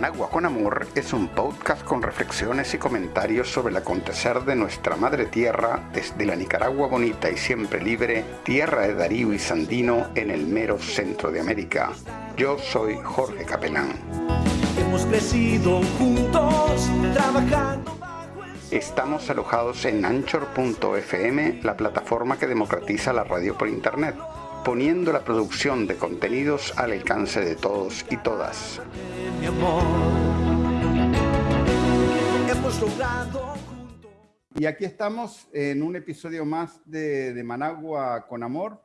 Managua con Amor es un podcast con reflexiones y comentarios sobre el acontecer de nuestra madre tierra desde la Nicaragua bonita y siempre libre, tierra de Darío y Sandino en el mero centro de América. Yo soy Jorge Capelán. Hemos crecido juntos trabajando. Estamos alojados en anchor.fm, la plataforma que democratiza la radio por internet poniendo la producción de contenidos al alcance de todos y todas. Y aquí estamos en un episodio más de, Managua con Amor.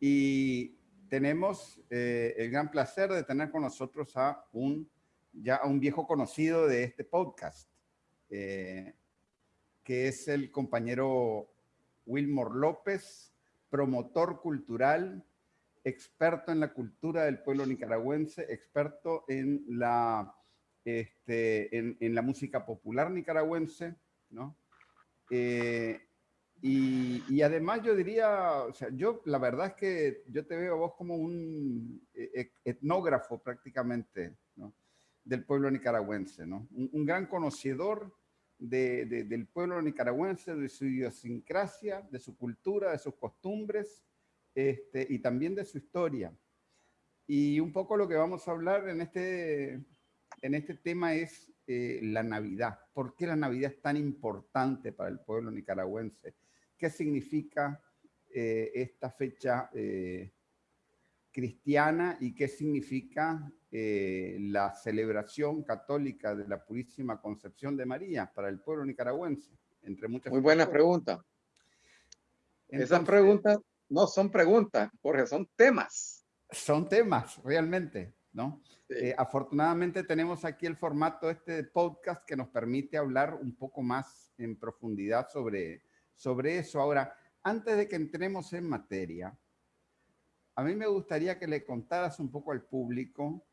Y tenemos eh, el gran placer de tener con nosotros a un, ya a un viejo conocido de este podcast, eh, que es el compañero Wilmore López, promotor cultural, experto en la cultura del pueblo nicaragüense, experto en la, este, en, la música popular nicaragüense, ¿no? Eh, y, además yo diría, o sea, yo la verdad es que yo te veo a vos como un e, e, etnógrafo prácticamente, ¿no? Del pueblo nicaragüense, ¿no? Un, gran conocedor del pueblo nicaragüense, de su idiosincrasia, de su cultura, de sus costumbres este, y también de su historia. Y un poco lo que vamos a hablar en este, en este tema es eh, la Navidad. ¿Por qué la Navidad es tan importante para el pueblo nicaragüense? ¿Qué significa eh, esta fecha eh, cristiana y qué significa eh, la celebración católica de la Purísima Concepción de María para el pueblo nicaragüense, entre muchas Muy buena pregunta. Esas preguntas no son preguntas, porque son temas. Son temas, realmente, ¿no? Eh, afortunadamente tenemos aquí el formato este de podcast que nos permite hablar un poco más en profundidad sobre, sobre eso. Ahora, antes de que entremos en materia, a mí me gustaría que le contaras un poco al público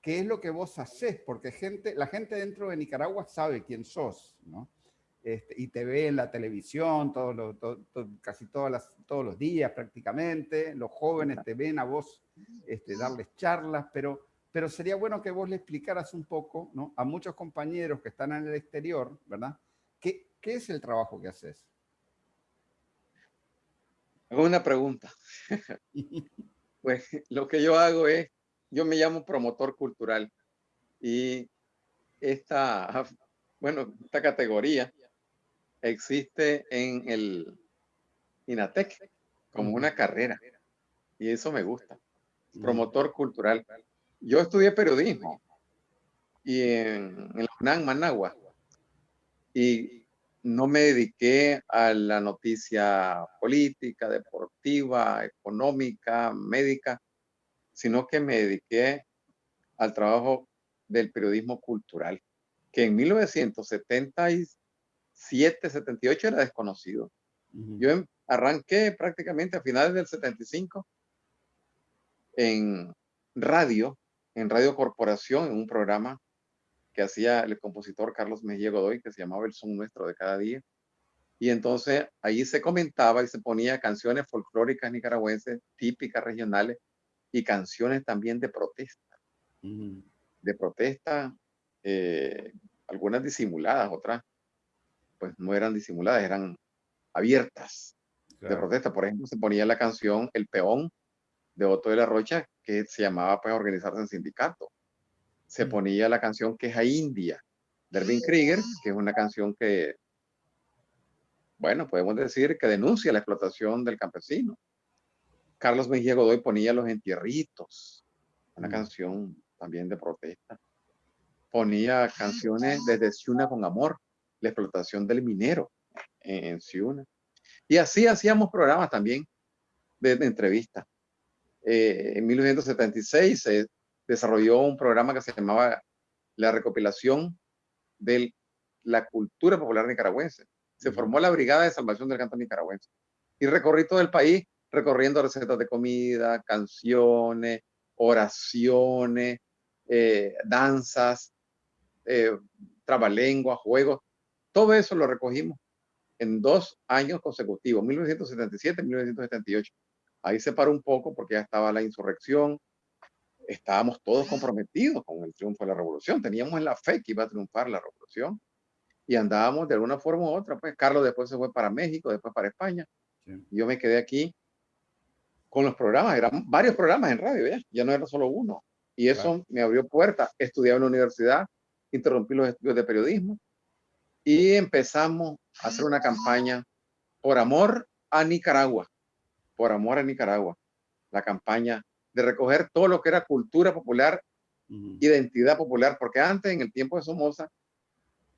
qué es lo que vos haces, porque gente, la gente dentro de Nicaragua sabe quién sos, ¿no? Este, y te ve en la televisión todos casi todas las, todos los días prácticamente, los jóvenes te ven a vos este, darles charlas, pero, pero sería bueno que vos le explicaras un poco ¿no? a muchos compañeros que están en el exterior, ¿verdad? ¿Qué, qué es el trabajo que haces? Hago una pregunta. pues lo que yo hago es yo me llamo promotor cultural y esta, bueno, esta categoría existe en el INATEC como una carrera y eso me gusta. Promotor cultural. Yo estudié periodismo y en, en la UNAM Managua y no me dediqué a la noticia política, deportiva, económica, médica, sino que me dediqué al trabajo del periodismo cultural, que en 1977, 78 era desconocido. Yo em, arranqué prácticamente a finales del 75 en radio, en Radio Corporación, en un programa que hacía el compositor Carlos Mejía Godoy, que se llamaba El Son Nuestro de Cada Día. Y entonces ahí se comentaba y se ponía canciones folclóricas nicaragüenses, típicas regionales, y canciones también de protesta. De protesta, eh, algunas disimuladas, otras pues no eran disimuladas, eran abiertas de protesta. Por ejemplo, se ponía la canción El Peón de Otto de la Rocha, que se llamaba pues organizarse en sindicato. Se ponía la canción Queja India de Erwin Krieger, que es una canción que, bueno, podemos decir que denuncia la explotación del campesino. Carlos Mejía Godoy ponía Los Entierritos, una mm. canción también de protesta. Ponía canciones desde Ciuna con Amor, la explotación del minero en, Ciuna. Y así hacíamos programas también de, entrevista. Eh, en 1976 se desarrolló un programa que se llamaba La recopilación de la cultura popular nicaragüense. Se formó la Brigada de Salvación del Canto Nicaragüense. Y recorrí todo el país recorriendo recetas de comida, canciones, oraciones, eh, danzas, eh, trabalengua, juegos. Todo eso lo recogimos en dos años consecutivos, 1977 y 1978. Ahí se paró un poco porque ya estaba la insurrección. Estábamos todos comprometidos con el triunfo de la revolución. Teníamos en la fe que iba a triunfar la revolución y andábamos de alguna forma u otra. Pues Carlos después se fue para México, después para España. Yo me quedé aquí con los programas, eran varios programas en radio, ya, ya no era solo uno. Y eso me abrió puertas. Estudiaba en la universidad, interrumpí los estudios de periodismo y empezamos a hacer una campaña por amor a Nicaragua, por amor a Nicaragua, la campaña de recoger todo lo que era cultura popular, identidad popular, porque antes, en el tiempo de Somoza,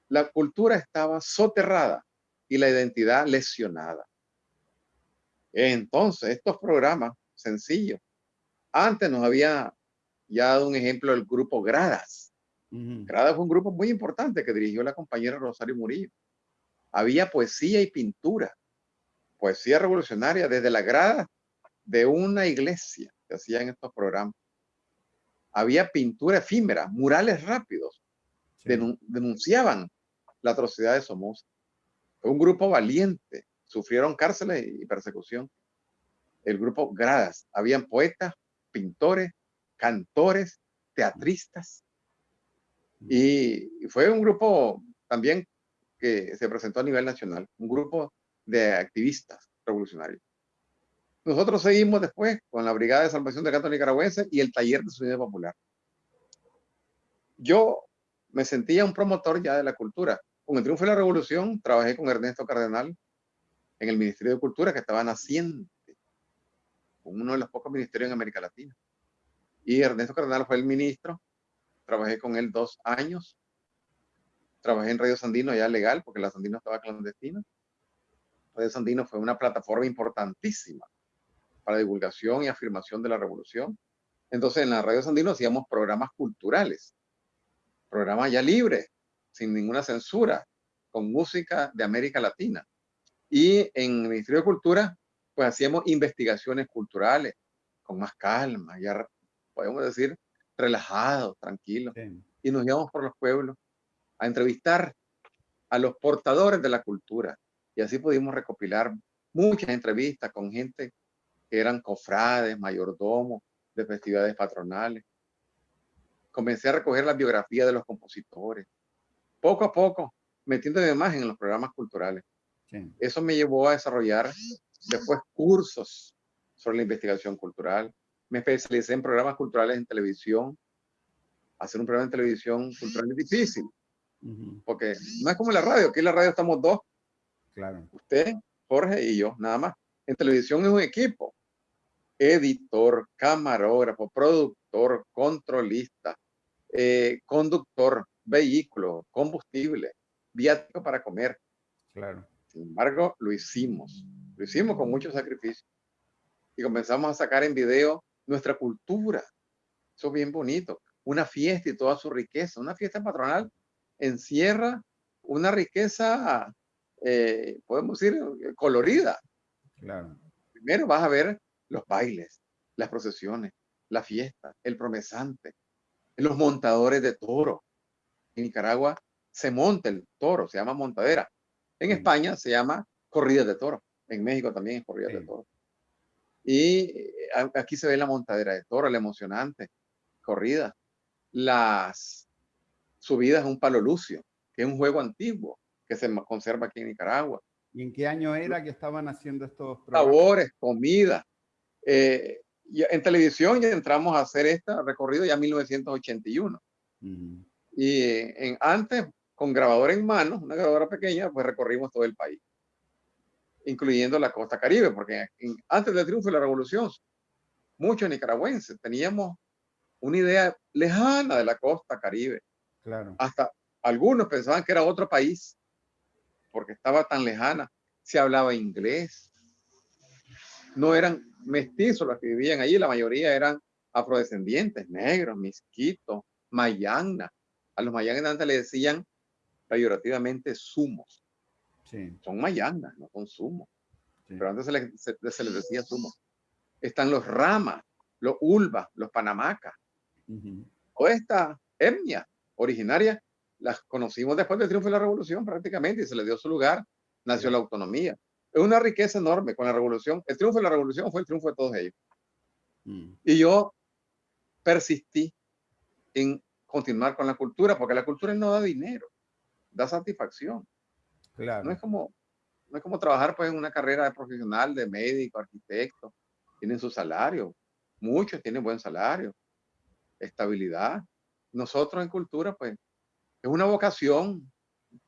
la cultura estaba soterrada y la identidad lesionada. Entonces, estos programas sencillos, antes nos había ya dado un ejemplo el grupo Gradas. Gradas fue un grupo muy importante que dirigió la compañera Rosario Murillo. Había poesía y pintura, poesía revolucionaria desde la grada de una iglesia que hacían estos programas. Había pintura efímera, murales rápidos, denunciaban la atrocidad de Somoza. Fue un grupo valiente, sufrieron cárceles y persecución. El grupo Gradas, habían poetas, pintores, cantores, teatristas. Y fue un grupo también que se presentó a nivel nacional, un grupo de activistas revolucionarios. Nosotros seguimos después con la Brigada de Salvación de Canto Nicaragüense y el Taller de Sonido Popular. Yo me sentía un promotor ya de la cultura. Con el triunfo de la revolución, trabajé con Ernesto Cardenal en el Ministerio de Cultura que estaba naciente, uno de los pocos ministerios en América Latina. Y Ernesto Cardenal fue el ministro, trabajé con él dos años, trabajé en Radio Sandino ya legal, porque la Sandino estaba clandestina. Radio Sandino fue una plataforma importantísima para divulgación y afirmación de la revolución. Entonces en la Radio Sandino hacíamos programas culturales, programas ya libres, sin ninguna censura, con música de América Latina. Y en el Ministerio de Cultura, pues hacíamos investigaciones culturales con más calma, ya podemos decir relajados, tranquilos. Y nos íbamos por los pueblos a entrevistar a los portadores de la cultura. Y así pudimos recopilar muchas entrevistas con gente que eran cofrades, mayordomos de festividades patronales. Comencé a recoger la biografía de los compositores. Poco a poco, metiéndome más en los programas culturales. Eso me llevó a desarrollar después cursos sobre la investigación cultural. Me especialicé en programas culturales en televisión. Hacer un programa en televisión cultural es difícil. Porque no es como la radio. Aquí en la radio estamos dos. Claro. Usted, Jorge y yo, nada más. En televisión es un equipo. Editor, camarógrafo, productor, controlista, eh, conductor, vehículo, combustible, viático para comer. Claro. Sin embargo, lo hicimos. Lo hicimos con mucho sacrificio. Y comenzamos a sacar en video nuestra cultura. Eso es bien bonito. Una fiesta y toda su riqueza. Una fiesta patronal encierra una riqueza, eh, podemos decir, colorida. Claro. Primero vas a ver los bailes, las procesiones, la fiesta, el promesante, los montadores de toro. En Nicaragua se monta el toro, se llama montadera. En España se llama corrida de toro. En México también es corrida de toro. Y eh, aquí se ve la montadera de toro, la emocionante corrida. Las subidas a un palo lucio, que es un juego antiguo que se conserva aquí en Nicaragua. ¿Y en qué año era que estaban haciendo estos programas? Sabores, comida. Eh, en televisión ya entramos a hacer este recorrido ya en 1981. Y en, antes, con grabadora en mano, una grabadora pequeña, pues recorrimos todo el país, incluyendo la costa caribe, porque antes del triunfo de la revolución, muchos nicaragüenses teníamos una idea lejana de la costa caribe. Claro. Hasta algunos pensaban que era otro país, porque estaba tan lejana. Se hablaba inglés. No eran mestizos los que vivían allí, la mayoría eran afrodescendientes, negros, misquitos, mayangna. A los mayangnas antes le decían peyorativamente sumos. Sí. Son mayangnas, no son sumos. Pero antes se les, se, les, decía sumos. Están los ramas, los ulvas, los panamacas. O esta etnia originaria las conocimos después del triunfo de la revolución prácticamente y se le dio su lugar, nació la autonomía. Es una riqueza enorme con la revolución. El triunfo de la revolución fue el triunfo de todos ellos. Mm. Y yo persistí en continuar con la cultura, porque la cultura no da dinero, da satisfacción. Claro. No es como, no es como trabajar pues en una carrera de profesional, de médico, arquitecto, tienen su salario, muchos tienen buen salario, estabilidad. Nosotros en cultura pues es una vocación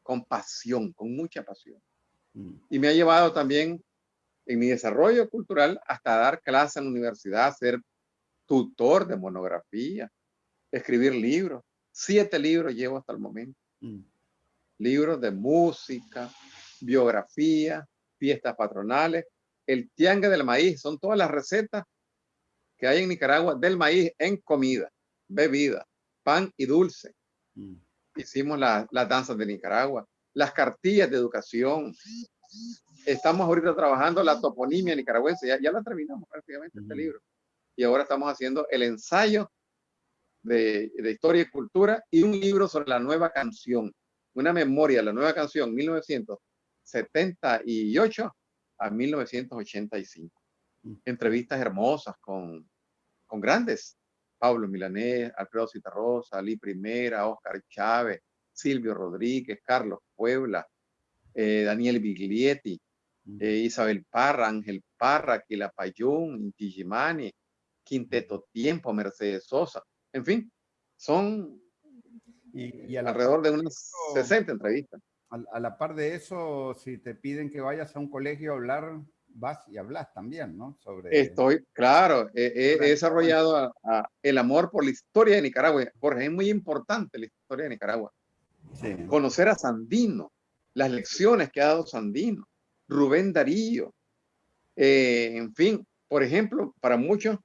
con pasión, con mucha pasión. Y me ha llevado también en mi desarrollo cultural hasta dar clases en la universidad, ser tutor de monografía, escribir libros. Siete libros llevo hasta el momento. Mm. Libros de música, biografía, fiestas patronales, el tiangue del maíz. Son todas las recetas que hay en Nicaragua del maíz en comida, bebida, pan y dulce. Mm. Hicimos las danzas de Nicaragua, las cartillas de educación. Estamos ahorita trabajando la toponimia nicaragüense. Ya, ya la terminamos prácticamente este libro. Y ahora estamos haciendo el ensayo de, historia y cultura y un libro sobre la nueva canción, una memoria, la nueva canción 1978 a 1985. Mm. Entrevistas hermosas con, con grandes, Pablo Milanés, Alfredo Citarrosa, Ali Primera, Oscar Chávez, Silvio Rodríguez, Carlos Puebla, eh, Daniel Biglietti, eh, Isabel Parra, Ángel Parra, Quilapayún, Inti Gimani, Quinteto Tiempo, Mercedes Sosa, en fin, son y, alrededor de unas 60 entrevistas. A, la par de eso, si te piden que vayas a un colegio a hablar, vas y hablas también, ¿no? Sobre... Estoy, claro, he, desarrollado el amor por la historia de Nicaragua. Jorge, es muy importante la historia de Nicaragua. Conocer a Sandino, las lecciones que ha dado Sandino, Rubén Darío, eh, en fin, por ejemplo, para muchos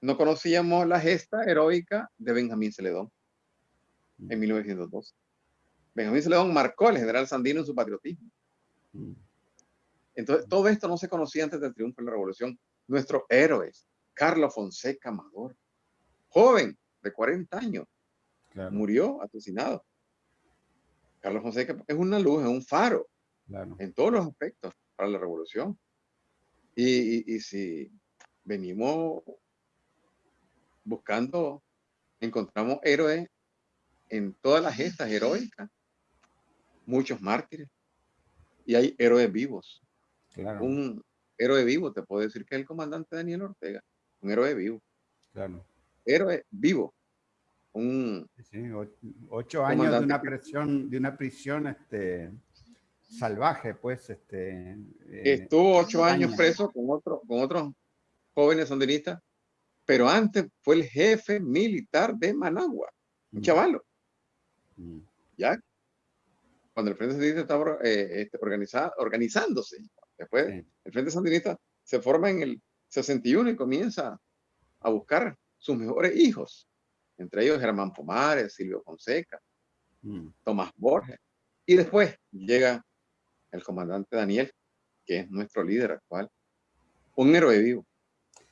no conocíamos la gesta heroica de Benjamín Celedón en 1902. Benjamín Celedón marcó al general Sandino en su patriotismo. Entonces, todo esto no se conocía antes del triunfo de la revolución. Nuestros héroes, Carlos Fonseca Amador, joven de 40 años, murió asesinado. Carlos Fonseca es una luz, es un faro en todos los aspectos para la revolución. y si venimos buscando, encontramos héroes en todas las gestas heroicas, muchos mártires, y hay héroes vivos. Un héroe vivo, te puedo decir que es el comandante Daniel Ortega, un héroe vivo. Claro. Héroe vivo. Un ocho años de una prisión, de una prisión este, salvaje, pues. Este, eh, Estuvo ocho años, preso con, otro, con otros jóvenes sandinistas pero antes fue el jefe militar de Managua, un mm. chavalo. Mm. ¿Ya? Cuando el Frente Sandinista estaba eh, este, organizándose, después el Frente Sandinista se forma en el 61 y comienza a buscar sus mejores hijos, entre ellos Germán Pomares, Silvio Fonseca, mm. Tomás Borges, y después llega el comandante Daniel, que es nuestro líder actual, un héroe vivo.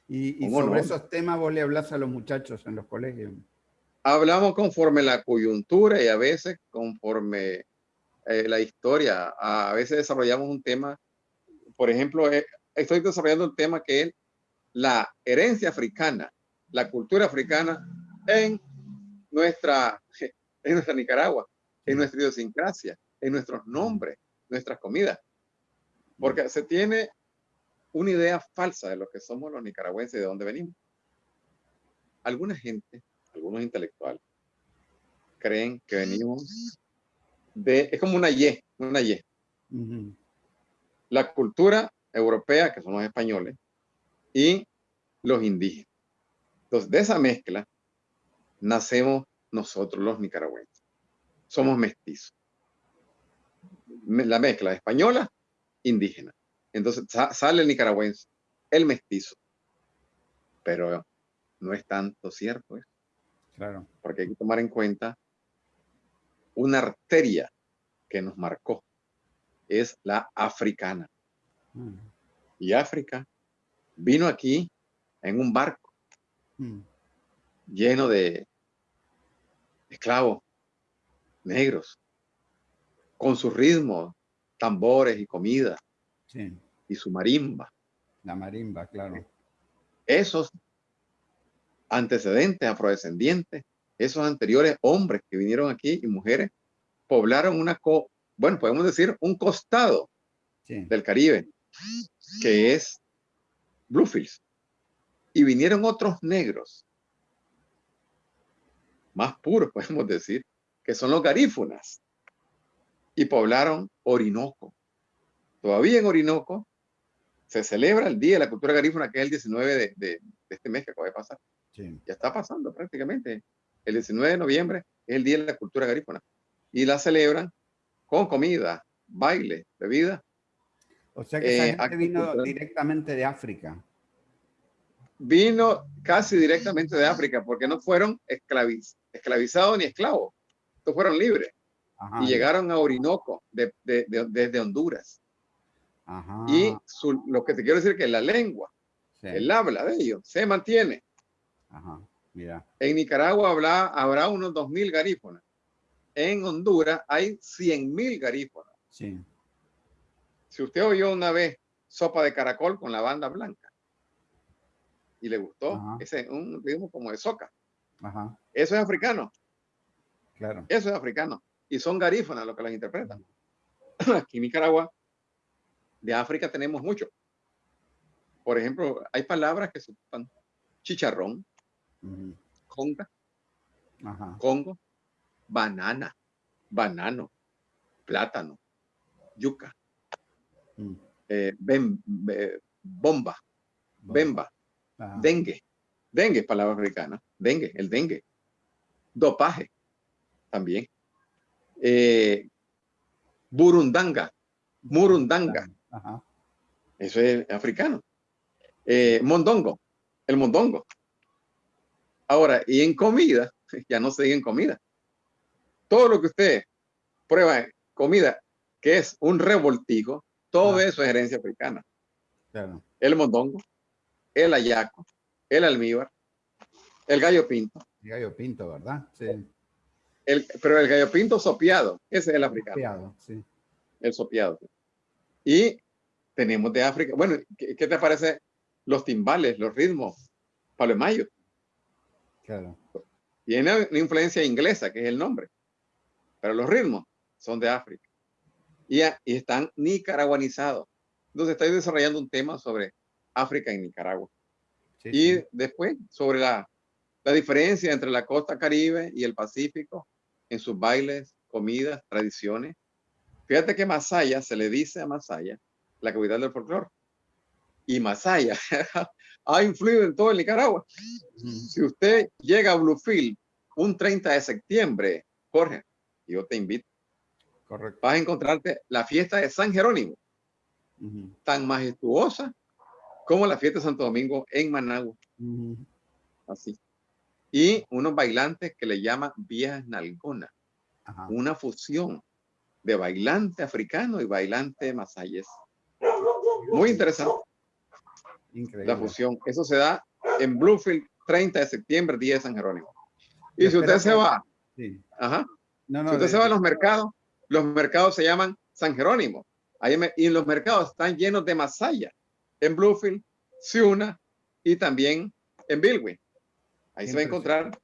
Y, sobre esos temas vos le hablas a los muchachos en los colegios. Hablamos conforme la coyuntura y a veces conforme eh, la historia. A veces desarrollamos un tema, por ejemplo, eh, estoy desarrollando un tema que es la herencia africana, la cultura africana en nuestra, en nuestra Nicaragua, en nuestra idiosincrasia, en nuestros nombres, nuestras comidas. Porque se tiene una idea falsa de lo que somos los nicaragüenses y de dónde venimos. Alguna gente, algunos intelectuales, creen que venimos de, es como una Y, una Y. La cultura europea, que son los españoles, y los indígenas. Entonces, de esa mezcla, nacemos nosotros los nicaragüenses. Somos mestizos. La mezcla española, indígena. Entonces sale el nicaragüense, el mestizo. Pero no es tanto cierto eso. Claro. Porque hay que tomar en cuenta una arteria que nos marcó. Es la africana. Mm. Y África vino aquí en un barco mm. lleno de esclavos negros, con su ritmo, tambores y comida. Y su marimba. La marimba, claro. Esos antecedentes, afrodescendientes, esos anteriores hombres que vinieron aquí y mujeres, poblaron una, co bueno, podemos decir un costado del Caribe, que es Bluefields. Y vinieron otros negros, más puros, podemos decir, que son los garífunas, y poblaron Orinoco. Todavía en Orinoco se celebra el Día de la Cultura Garífuna, que es el 19 de, este mes que acaba de pasar. Ya está pasando prácticamente. El 19 de noviembre es el Día de la Cultura Garífuna. Y la celebran con comida, baile, bebida. O sea que esa eh, gente vino directamente de África. Vino casi directamente de África, porque no fueron esclavizados ni esclavos. Estos fueron libres. y llegaron a Orinoco desde Honduras. Y lo que te quiero decir es que la lengua, el habla de ellos, se mantiene. En Nicaragua habrá, habrá unos 2.000 garífonas. En Honduras hay 100.000 garífonas. Sí. Si usted oyó una vez sopa de caracol con la banda blanca y le gustó, ese es un ritmo como de soca. Eso es africano. Claro. Eso es africano. Y son garífonas los que las interpretan. Aquí en Nicaragua de África tenemos mucho. Por ejemplo, hay palabras que se ocupan chicharrón, conga, congo, banana, banano, plátano, yuca, mm. eh, bomba, bemba, dengue, dengue es palabra africana, dengue, el dengue, dopaje, también, eh, burundanga, murundanga, eso es africano. Eh, mondongo, el mondongo. Ahora, y en comida, ya no se diga en comida. Todo lo que usted prueba en comida, que es un revoltijo, todo eso es herencia africana. El mondongo, el ayaco, el almíbar, el gallo pinto. El gallo pinto, ¿verdad? Sí. El, pero el gallo pinto sopiado, ese es el africano. Sopiado, sí. El sopiado. Y tenemos de África, bueno, ¿qué, te parece los timbales, los ritmos? Palo de Mayo. Claro. Tiene una influencia inglesa, que es el nombre, pero los ritmos son de África. Y, y están nicaraguanizados. Entonces estoy desarrollando un tema sobre África y Nicaragua. y después sobre la, la diferencia entre la costa caribe y el Pacífico en sus bailes, comidas, tradiciones Fíjate que Masaya se le dice a Masaya la capital del folclore. Y Masaya ha influido en todo el Nicaragua. Si usted llega a Bluefield un 30 de septiembre, Jorge, yo te invito. Correcto. Vas a encontrarte la fiesta de San Jerónimo, tan majestuosa como la fiesta de Santo Domingo en Managua. Así. Y unos bailantes que le llaman viejas nalgona. Una fusión de bailante africano y bailante masayes. Muy interesante. La fusión. Eso se da en Bluefield, 30 de septiembre, día de San Jerónimo. Y si usted se va, ajá, si usted se va a los mercados, los mercados se llaman San Jerónimo. Ahí y los mercados están llenos de masaya. En Bluefield, Ciuna y también en Bilwi. Ahí se va a encontrar.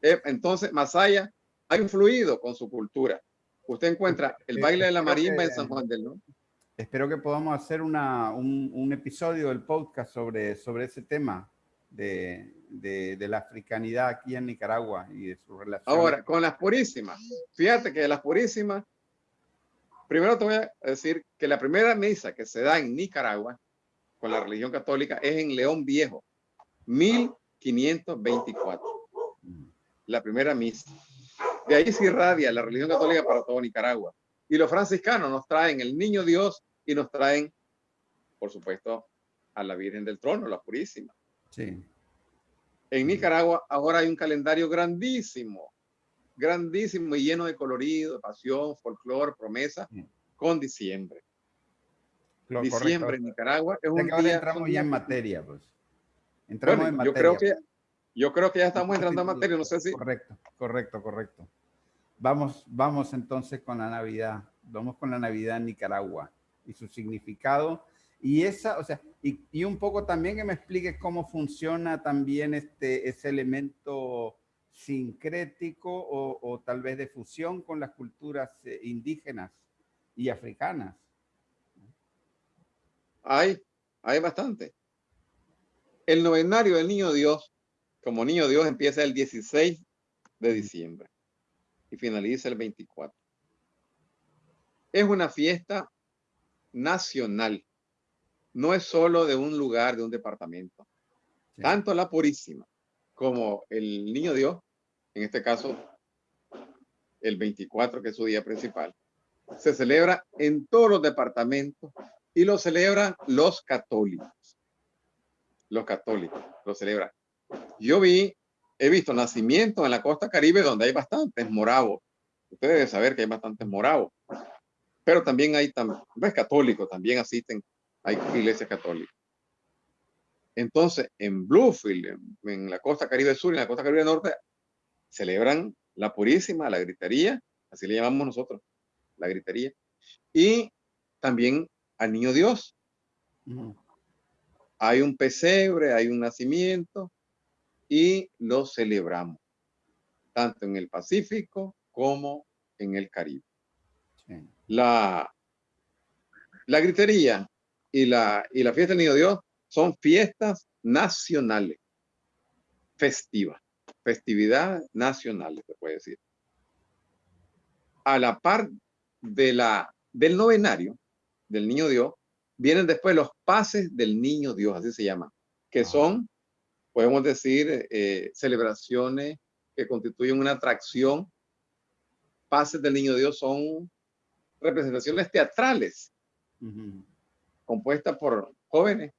Eh, entonces, Masaya ha influido con su cultura. Usted encuentra el baile de la marimba en San Juan del Norte. Espero que podamos hacer una, un, un, episodio del podcast sobre, sobre ese tema de, de, de, la africanidad aquí en Nicaragua y de su relación. Ahora, con las purísimas. Fíjate que de las purísimas, primero te voy a decir que la primera misa que se da en Nicaragua con la ah. religión católica es en León Viejo, 1000 524. La primera misa. De ahí se irradia la religión católica para todo Nicaragua. Y los franciscanos nos traen el niño Dios y nos traen, por supuesto, a la Virgen del Trono, la Purísima. Sí. En Nicaragua ahora hay un calendario grandísimo, grandísimo y lleno de colorido, de pasión, folclor, promesa, con diciembre. Lo diciembre en Nicaragua es un día, entramos ya en materia, pues. Entramos en materia. Yo creo que yo creo que ya estamos entrando en materia, no sé si... Correcto, correcto, correcto. Vamos, vamos entonces con la Navidad. Vamos con la Navidad en Nicaragua y su significado Y esa, o sea, y, un poco también que me expliques cómo funciona también este, ese elemento sincrético o, tal vez de fusión con las culturas eh, indígenas y africanas. Hay, hay bastante. El novenario del Niño Dios, como Niño Dios, empieza el 16 de diciembre y finaliza el 24. Es una fiesta nacional. No es solo de un lugar, de un departamento. Tanto la Purísima como el Niño Dios, en este caso el 24, que es su día principal, se celebra en todos los departamentos y lo celebran los católicos. Los católicos lo celebran. Yo vi, he visto nacimientos en la costa caribe donde hay bastantes moravos. Ustedes deben saber que hay bastantes moravos. Pero también hay, es católicos, también asisten, hay iglesias católicas. Entonces, en Bluefield, en, la costa caribe sur y en la costa caribe norte, celebran la purísima, la gritería, así le llamamos nosotros, la gritería, y también al niño Dios. Hay un pesebre, hay un nacimiento y lo celebramos, tanto en el Pacífico como en el Caribe. La, la gritería y la, y la fiesta del niño Dios son fiestas nacionales, festivas, festividades nacionales, se puede decir. A la par de la, del novenario del niño Dios, vienen después los pases del niño Dios, así se llama, que ah. son, podemos decir, eh, celebraciones que constituyen una atracción. Pases del niño Dios son representaciones teatrales compuestas por jóvenes.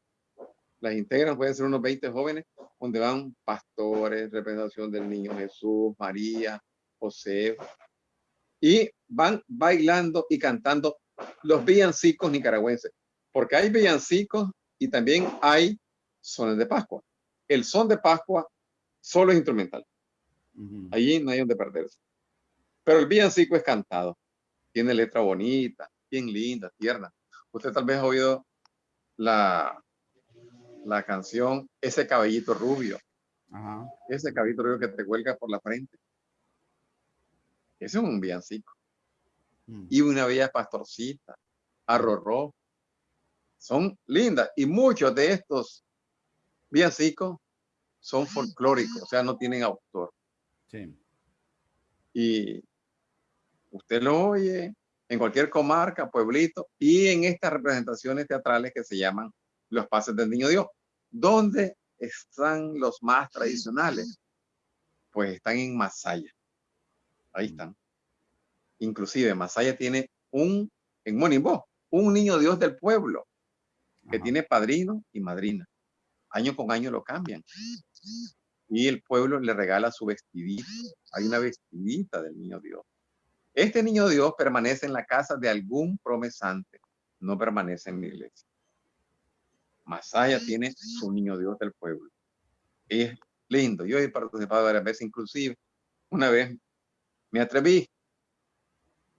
Las integran, pueden ser unos 20 jóvenes, donde van pastores, representación del niño Jesús, María, José, y van bailando y cantando los villancicos nicaragüenses, porque hay villancicos y también hay sones de Pascua. El son de Pascua solo es instrumental. Allí no hay donde perderse. Pero el villancico es cantado. Tiene letra bonita, bien linda, tierna. Usted tal vez ha oído la, la canción Ese cabellito rubio. Ese cabellito rubio que te cuelga por la frente. Ese es un villancico. Mm. Y una bella pastorcita, arrorró. Son lindas. Y muchos de estos villancicos son folclóricos, o sea, no tienen autor. Sí. Y usted lo oye en cualquier comarca, pueblito, y en estas representaciones teatrales que se llaman los pases del niño Dios. ¿Dónde están los más tradicionales? Pues están en Masaya. Ahí están. Inclusive Masaya tiene un, en Monimbo, un niño Dios del pueblo que tiene padrino y madrina. Año con año lo cambian. Y el pueblo le regala su vestidito. Hay una vestidita del niño Dios. Este niño Dios permanece en la casa de algún promesante, no permanece en la iglesia. Masaya tiene su niño Dios del pueblo. es lindo. Yo he participado varias veces, inclusive una vez me atreví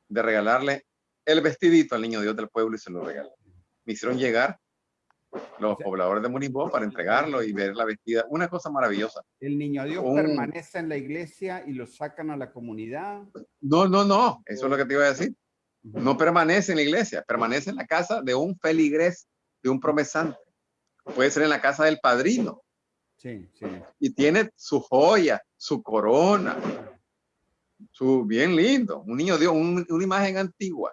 de regalarle el vestidito al niño Dios del pueblo y se lo regalé. Me hicieron llegar los pobladores de Munimbó para entregarlo y ver la vestida. Una cosa maravillosa. ¿El niño Dios permanece en la iglesia y lo sacan a la comunidad? No, no, no. Eso es lo que te iba a decir. No permanece en la iglesia, permanece en la casa de un feligres, de un promesante. Puede ser en la casa del padrino. Sí, sí. Y tiene su joya, su corona, su bien lindo. Un niño Dios, una imagen antigua.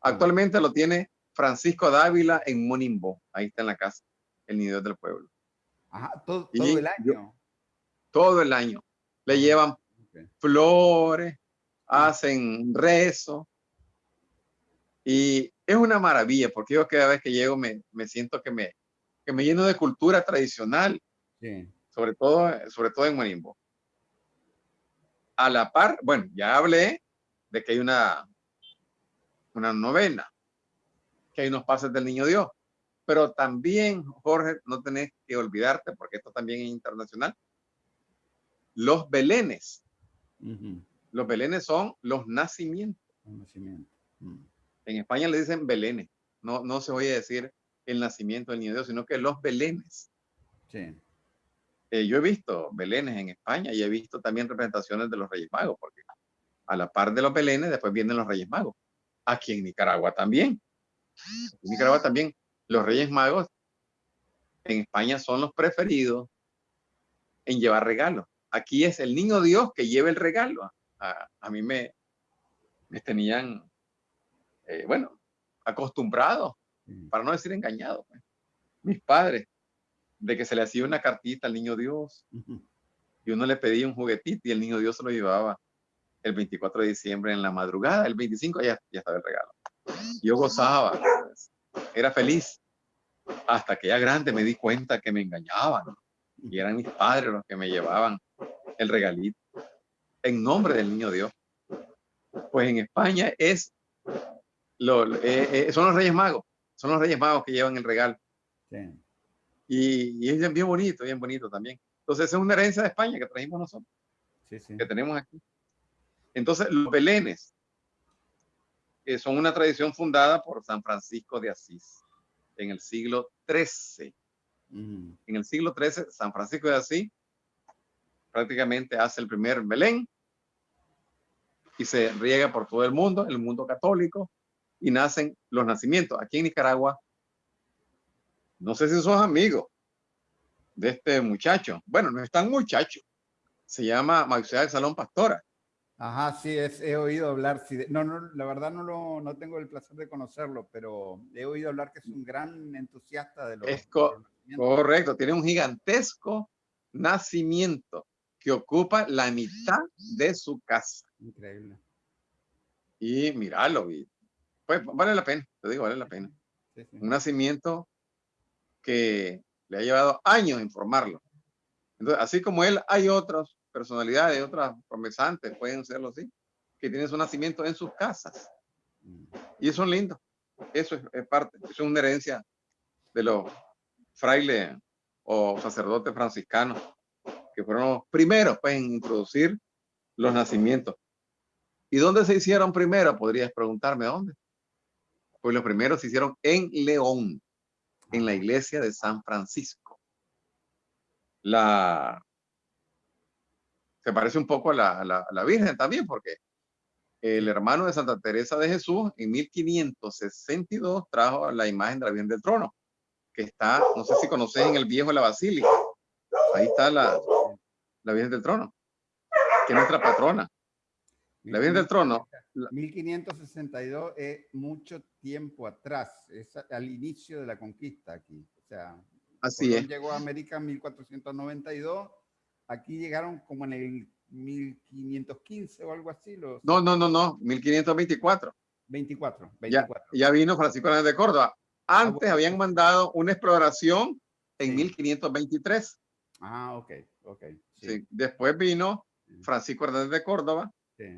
Actualmente lo tiene Francisco Dávila en Monimbo. Ahí está en la casa, el nido del pueblo. Ajá, todo, el año. todo el año. Le llevan flores, hacen rezo. Y es una maravilla, porque yo cada vez que llego me, me siento que me, que me lleno de cultura tradicional. Sobre todo, sobre todo en Monimbo. A la par, bueno, ya hablé de que hay una, una novena que hay unos pases del niño Dios. Pero también, Jorge, no tenés que olvidarte, porque esto también es internacional, los belenes. Los belenes son los nacimientos. Mm. En España le dicen belenes. No, no se oye decir el nacimiento del niño Dios, sino que los belenes. Sí. Eh, yo he visto belenes en España y he visto también representaciones de los Reyes Magos, porque a la par de los belenes después vienen los Reyes Magos. Aquí en Nicaragua también. En Nicaragua también los Reyes Magos en España son los preferidos en llevar regalos. Aquí es el niño Dios que lleva el regalo. A, mí me, me tenían, eh, bueno, acostumbrado, para no decir engañado, pues. mis padres, de que se le hacía una cartita al niño Dios y uno le pedía un juguetito y el niño Dios se lo llevaba el 24 de diciembre en la madrugada, el 25 ya, ya estaba el regalo. Yo gozaba, era feliz, hasta que ya grande me di cuenta que me engañaban y eran mis padres los que me llevaban el regalito en nombre del niño Dios. Pues en España es lo, eh, eh, son los Reyes Magos, son los Reyes Magos que llevan el regalo. Y, es bien bonito, bien bonito también. Entonces es una herencia de España que trajimos nosotros, que tenemos aquí. Entonces los belenes eh, son una tradición fundada por San Francisco de Asís en el siglo XIII. En el siglo XIII, San Francisco de Asís prácticamente hace el primer Belén y se riega por todo el mundo, el mundo católico, y nacen los nacimientos. Aquí en Nicaragua, no sé si sos amigo de este muchacho. Bueno, no es tan muchacho. Se llama Mauricio Salón Pastora. Ajá, sí, es, he oído hablar. Sí, no, no, la verdad no, lo, no tengo el placer de conocerlo, pero he oído hablar que es un gran entusiasta de los, es Correcto, tiene un gigantesco nacimiento que ocupa la mitad de su casa. Increíble. Y míralo, pues vale la pena, te digo, vale la pena. Un nacimiento que le ha llevado años informarlo. Entonces, así como él, hay otros personalidades, otras promesantes, pueden serlo así, que tienen su nacimiento en sus casas. Mm. Y eso es lindo. Eso es, parte, eso es una herencia de los frailes o sacerdotes franciscanos, que fueron los primeros pues, en introducir los nacimientos. ¿Y dónde se hicieron primero? Podrías preguntarme dónde. Pues los primeros se hicieron en León, en la iglesia de San Francisco. La se parece un poco a la, Virgen también, porque el hermano de Santa Teresa de Jesús en 1562 trajo la imagen de la Virgen del Trono, que está, no sé si conoces en el viejo la Basílica. Ahí está la, la Virgen del Trono, que es nuestra patrona. La Virgen del Trono. 1562 es mucho tiempo atrás, es al inicio de la conquista aquí. O sea, Así es. llegó a América en 1492 Aquí llegaron como en el 1515 o algo así. Los... No, no, no, no, 1524. 24, 24. Ya, vino Francisco de Córdoba. Ah, Antes habían mandado una exploración en 1523. Ah, ok, ok. Sí. Después vino Francisco Hernández de Córdoba,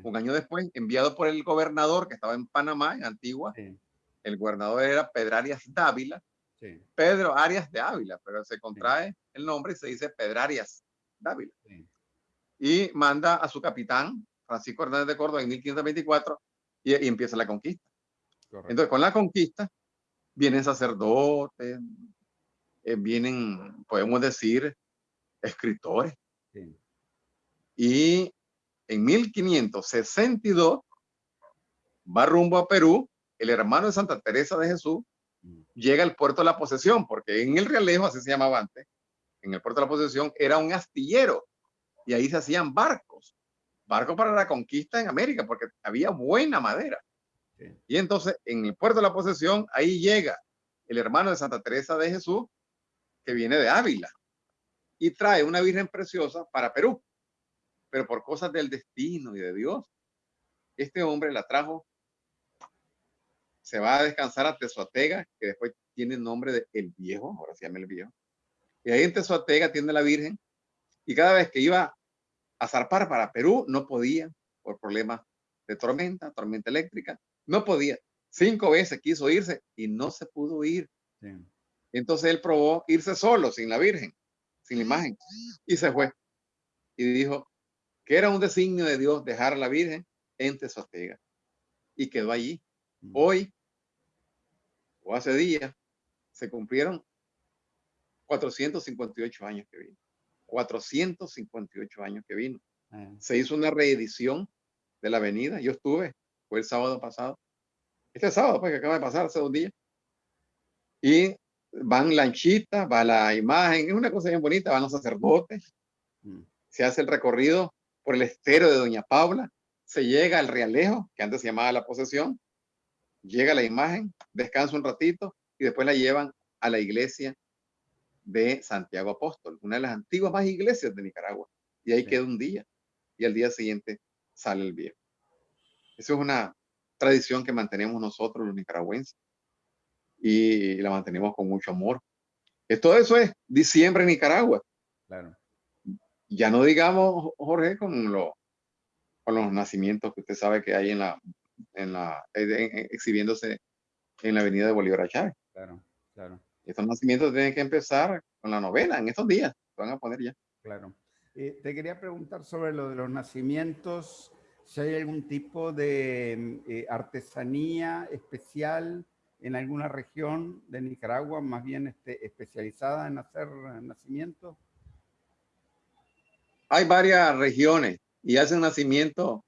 un año después, enviado por el gobernador que estaba en Panamá, en Antigua. El gobernador era Pedro Arias Dávila. Pedro Arias de Ávila, pero se contrae el nombre y se dice Pedrarias Dávila. Y manda a su capitán, Francisco Hernández de Córdoba, en 1524, y, empieza la conquista. Entonces, con la conquista, vienen sacerdotes, eh, vienen, podemos decir, escritores. Y en 1562 va rumbo a Perú, el hermano de Santa Teresa de Jesús mm. llega al puerto de la posesión, porque en el Realejo, así se llamaba antes, en el puerto de la posesión, era un astillero y ahí se hacían barcos, barcos para la conquista en América, porque había buena madera. Y entonces en el puerto de la posesión, ahí llega el hermano de Santa Teresa de Jesús, que viene de Ávila, y trae una Virgen preciosa para Perú. Pero por cosas del destino y de Dios, este hombre la trajo, se va a descansar a Tezuatega, que después tiene el nombre de El Viejo, ahora se llama El Viejo. Y ahí en Tezuatega tiene la Virgen. Y cada vez que iba a zarpar para Perú, no podía por problemas de tormenta, tormenta eléctrica. No podía. Cinco veces quiso irse y no se pudo ir. Entonces él probó irse solo, sin la Virgen, sin la imagen. Y se fue. Y dijo que era un designio de Dios dejar a la Virgen en Tezuatega. Y quedó allí. Hoy, o hace días, se cumplieron 458 años que vino. 458 años que vino. Ah. Se hizo una reedición de la avenida. Yo estuve, fue el sábado pasado. Este sábado, pues, que acaba de pasar hace dos días. Y van lanchitas, va la imagen, es una cosa bien bonita, van los sacerdotes. Mm. Se hace el recorrido por el estero de Doña Paula, se llega al Realejo, que antes se llamaba La Posesión, llega la imagen, descansa un ratito y después la llevan a la iglesia de Santiago Apóstol, una de las antiguas más iglesias de Nicaragua. Y ahí queda un día y al día siguiente sale el viejo. Eso es una tradición que mantenemos nosotros los nicaragüenses y la mantenemos con mucho amor. Todo eso es diciembre en Nicaragua. Claro. Ya no digamos, Jorge, con, lo, con los nacimientos que usted sabe que hay en la, en la, exhibiéndose en la avenida de Bolívar Chávez. Claro, claro. Estos nacimientos tienen que empezar con la novena en estos días. Se van a poner ya. Claro. Eh, te quería preguntar sobre lo de los nacimientos, si hay algún tipo de eh, artesanía especial en alguna región de Nicaragua, más bien este, especializada en hacer nacimientos. Hay varias regiones y hacen nacimiento,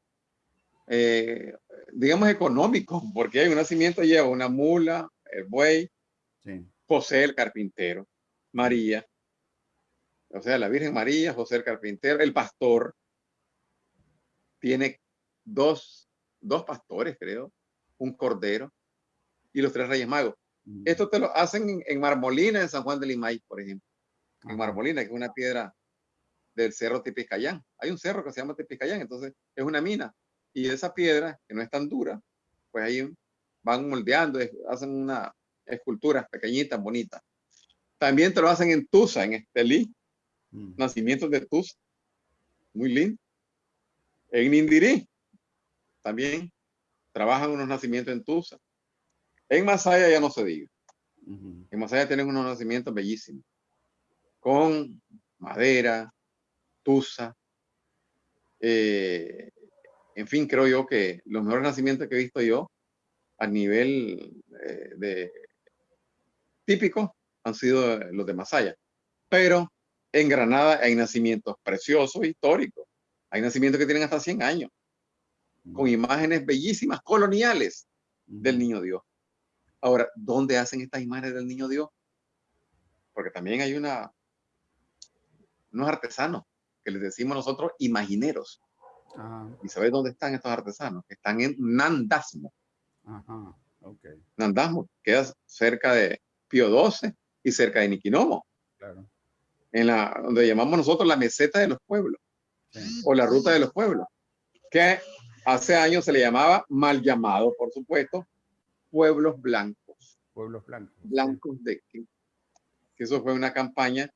eh, digamos, económico, porque hay un nacimiento lleva una mula, el buey, José el carpintero, María, o sea, la Virgen María, José el carpintero, el pastor, tiene dos, dos pastores, creo, un cordero y los tres reyes magos. Mm. Esto te lo hacen en, Marmolina, en San Juan de Limay, por ejemplo. En Marmolina, que es una piedra del cerro Tipiscayán. Hay un cerro que se llama Tipiscayán, entonces es una mina. Y esa piedra, que no es tan dura, pues ahí van moldeando, hacen una escultura pequeñita, bonita. También te lo hacen en Tusa, en Estelí, mm. nacimientos de Tusa. Muy lindo. En Nindirí, también trabajan unos nacimientos en Tusa. En Masaya ya no se diga. En Masaya tienen unos nacimientos bellísimos. Con madera, tusa. Eh, en fin, creo yo que los mejores nacimientos que he visto yo a nivel eh, de típico han sido los de Masaya. Pero en Granada hay nacimientos preciosos, históricos. Hay nacimientos que tienen hasta 100 años, con imágenes bellísimas, coloniales del Niño Dios. Ahora, ¿dónde hacen estas imágenes del niño Dios? Porque también hay una, unos artesanos que les decimos nosotros imagineros. Ah. ¿Y sabes dónde están estos artesanos? Están en Nandasmo. Ajá, okay. Nandasmo queda cerca de Pío XII y cerca de Niquinomo. Claro. En la, donde llamamos nosotros la meseta de los pueblos. O la ruta de los pueblos. Que hace años se le llamaba mal llamado, por supuesto, pueblos blancos. Pueblos blancos. Blancos de que, eso fue una campaña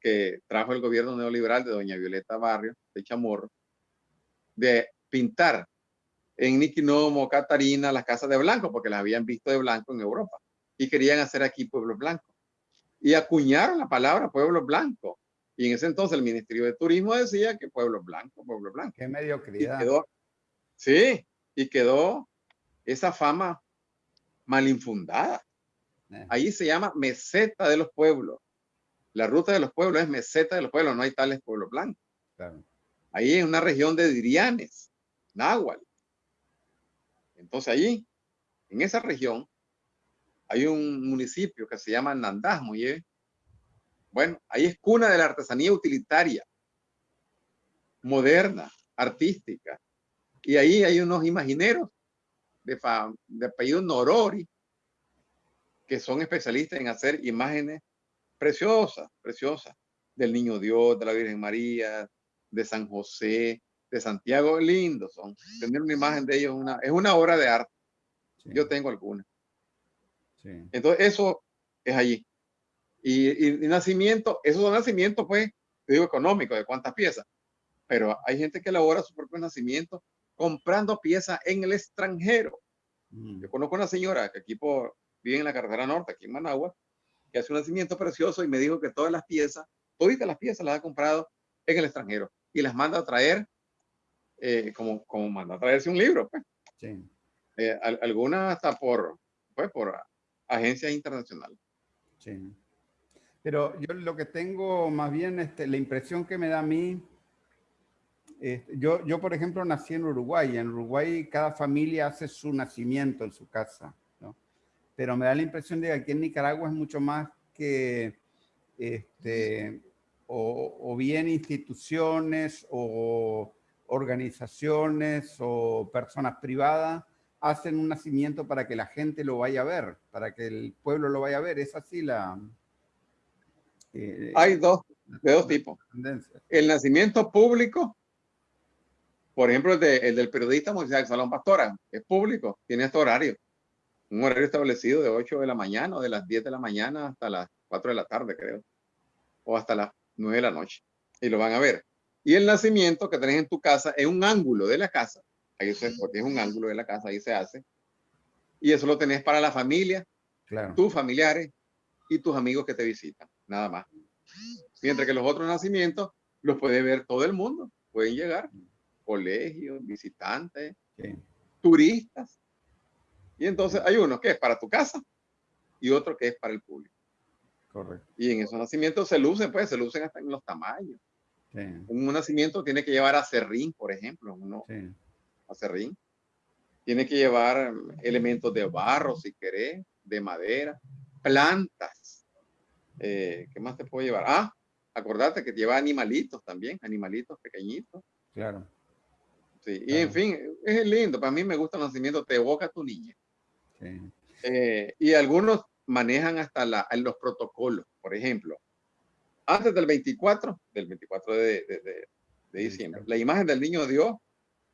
que trajo el gobierno neoliberal de doña Violeta Barrio, de Chamorro, de pintar en Niquinomo, Catarina, las casas de blanco, porque las habían visto de blanco en Europa y querían hacer aquí pueblos blancos. Y acuñaron la palabra pueblo blanco. Y en ese entonces el Ministerio de Turismo decía que pueblo blanco, pueblo blanco. Qué mediocridad. Y quedó, sí, y quedó esa fama mal infundada. Eh. Ahí se llama meseta de los pueblos. La ruta de los pueblos es meseta de los pueblos, no hay tales pueblos blancos. Ahí es una región de Dirianes, Náhuatl. Entonces allí, en esa región, hay un municipio que se llama Nandasmo. Y bueno, ahí es cuna de la artesanía utilitaria, moderna, artística. Y ahí hay unos imagineros de, de apellido Norori, que son especialistas en hacer imágenes preciosas, preciosas, del Niño Dios, de la Virgen María, de San José, de Santiago, lindo son. Tener una imagen de ellos una, es una obra de arte. Yo tengo alguna. Entonces, eso es allí. Y, y, nacimiento, esos son nacimientos, pues, digo, económico, de cuántas piezas. Pero hay gente que elabora su propio nacimiento comprando piezas en el extranjero. Mm. Yo conozco una señora que aquí por, vive en la carretera norte, aquí en Managua, que hace un nacimiento precioso y me dijo que todas las piezas, todas las piezas las ha comprado en el extranjero y las manda a traer eh, como, como manda a traerse un libro. Pues. Sí. Eh, algunas hasta por, pues, por agencias internacionales. Sí. Pero yo lo que tengo más bien, este, la impresión que me da a mí, este, yo, yo por ejemplo nací en Uruguay, en Uruguay cada familia hace su nacimiento en su casa, ¿no? Pero me da la impresión de que aquí en Nicaragua es mucho más que este, o, bien instituciones o organizaciones o personas privadas hacen un nacimiento para que la gente lo vaya a ver, para que el pueblo lo vaya a ver. Es así la... Eh, Hay dos, de dos tipos. El nacimiento público, por ejemplo, el, del periodista Moisés Salón Pastora, es público, tiene este horario. Un horario establecido de 8 de la mañana o de las 10 de la mañana hasta las 4 de la tarde, creo. O hasta las 9 de la noche. Y lo van a ver. Y el nacimiento que tenés en tu casa es un ángulo de la casa. Ahí se, porque es un ángulo de la casa, ahí se hace. Y eso lo tenés para la familia, claro. tus familiares y tus amigos que te visitan. Nada más. Mientras que los otros nacimientos los puede ver todo el mundo. Pueden llegar colegios, visitantes, turistas. Y entonces hay uno que es para tu casa y otro que es para el público. Correcto. Y en esos nacimientos se lucen, pues, se lucen hasta en los tamaños. Un nacimiento tiene que llevar a serrín, por ejemplo, uno serrín. Tiene que llevar elementos de barro, si querés, de madera, plantas. Eh, ¿Qué más te puedo llevar? Ah, acordate que lleva animalitos también, animalitos pequeñitos. Claro. Sí, y en fin, es lindo. Para mí me gusta el nacimiento, te evoca tu niña. Eh, y algunos manejan hasta la, los protocolos. Por ejemplo, antes del 24, del 24 de, diciembre, la imagen del niño Dios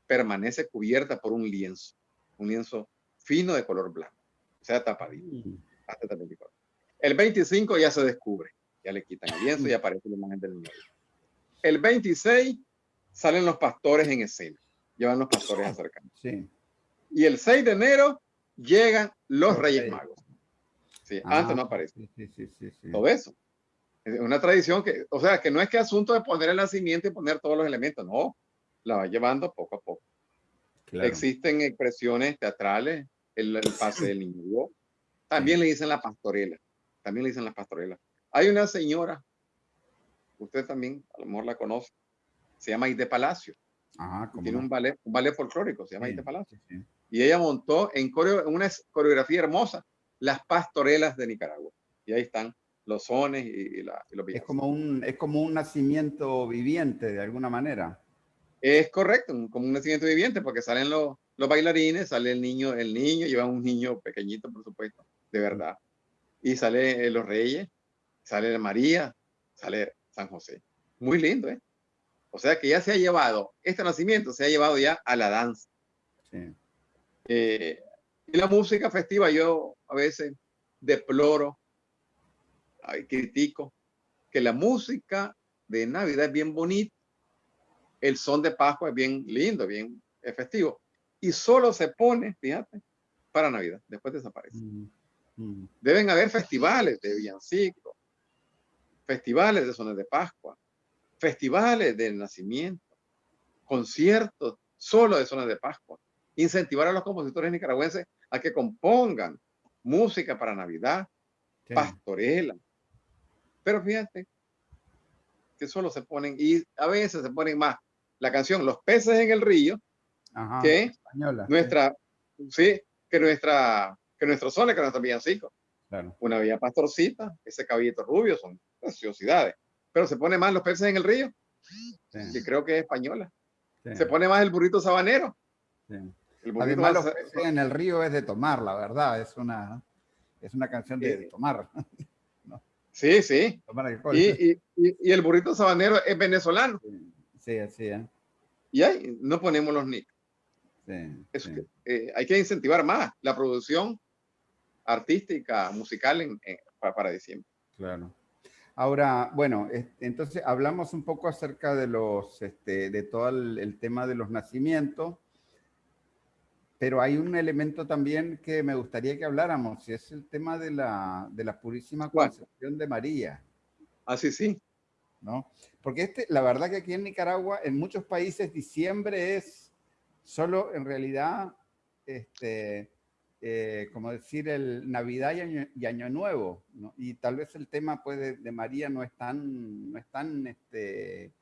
permanece cubierta por un lienzo, un lienzo fino de color blanco, o sea, tapadito, mm. hasta el 24. El 25 ya se descubre, ya le quitan el lienzo y aparece la imagen del niño. El 26 salen los pastores en escena, llevan los pastores acercando. Sí. Y el 6 de enero llegan los Reyes Magos. Sí, antes ah, no aparece. Sí, sí, sí, Todo eso. Es una tradición que, o sea, que no es que asunto de poner el nacimiento y poner todos los elementos, no, la va llevando poco a poco. Existen expresiones teatrales, el, pase del niño. También le dicen la pastorela, también le dicen la pastorela. Hay una señora, usted también a lo mejor la conoce, se llama Ide Palacio. Ah, Tiene un ballet, un ballet folclórico, se llama Ide Palacio. Y ella montó en una coreografía hermosa las pastorelas de Nicaragua. Y ahí están los sones y, la, los es como un Es como un nacimiento viviente, de alguna manera. Es correcto, como un nacimiento viviente, porque salen los, los bailarines, sale el niño, el niño, lleva un niño pequeñito, por supuesto, de verdad. Y sale los reyes, sale María, sale San José. Muy lindo, ¿eh? O sea que ya se ha llevado, este nacimiento se ha llevado ya a la danza. Sí. Eh, y la música festiva, yo a veces deploro critico que la música de Navidad es bien bonita, el son de Pascua es bien lindo, bien efectivo, y solo se pone, fíjate, para Navidad, después desaparece. Mm, mm. Deben haber festivales de villancico, festivales de sones de Pascua, festivales de nacimiento, conciertos solo de zonas de Pascua, incentivar a los compositores nicaragüenses a que compongan música para Navidad, pastorela, pero fíjate que solo se ponen, y a veces se ponen más la canción Los peces en el río, que nuestra, sí. que nuestra, que nuestro sol, que nuestra villancico. Claro. Una vía pastorcita, ese caballito rubio, son preciosidades. Pero se pone más los peces en el río, que creo que es española. Se pone más el burrito sabanero. El burrito Además, los peces en el río es de tomar, la verdad, es una, es una canción de, de tomar. Sí, sí. Y, y, y, el burrito sabanero es venezolano. Sí, así es. Y ahí no ponemos los nick. Sí, eh, hay que incentivar más la producción artística, musical en, para, diciembre. Claro. Ahora, bueno, entonces hablamos un poco acerca de los, este, de todo el tema de los nacimientos pero hay un elemento también que me gustaría que habláramos, y es el tema de la, de la Purísima Concepción de María. Ah, sí, sí. ¿No? Porque este, la verdad que aquí en Nicaragua, en muchos países, diciembre es solo en realidad este, eh, como decir, el Navidad y Año, Nuevo, y tal vez el tema pues, de, María no es tan, no es tan este,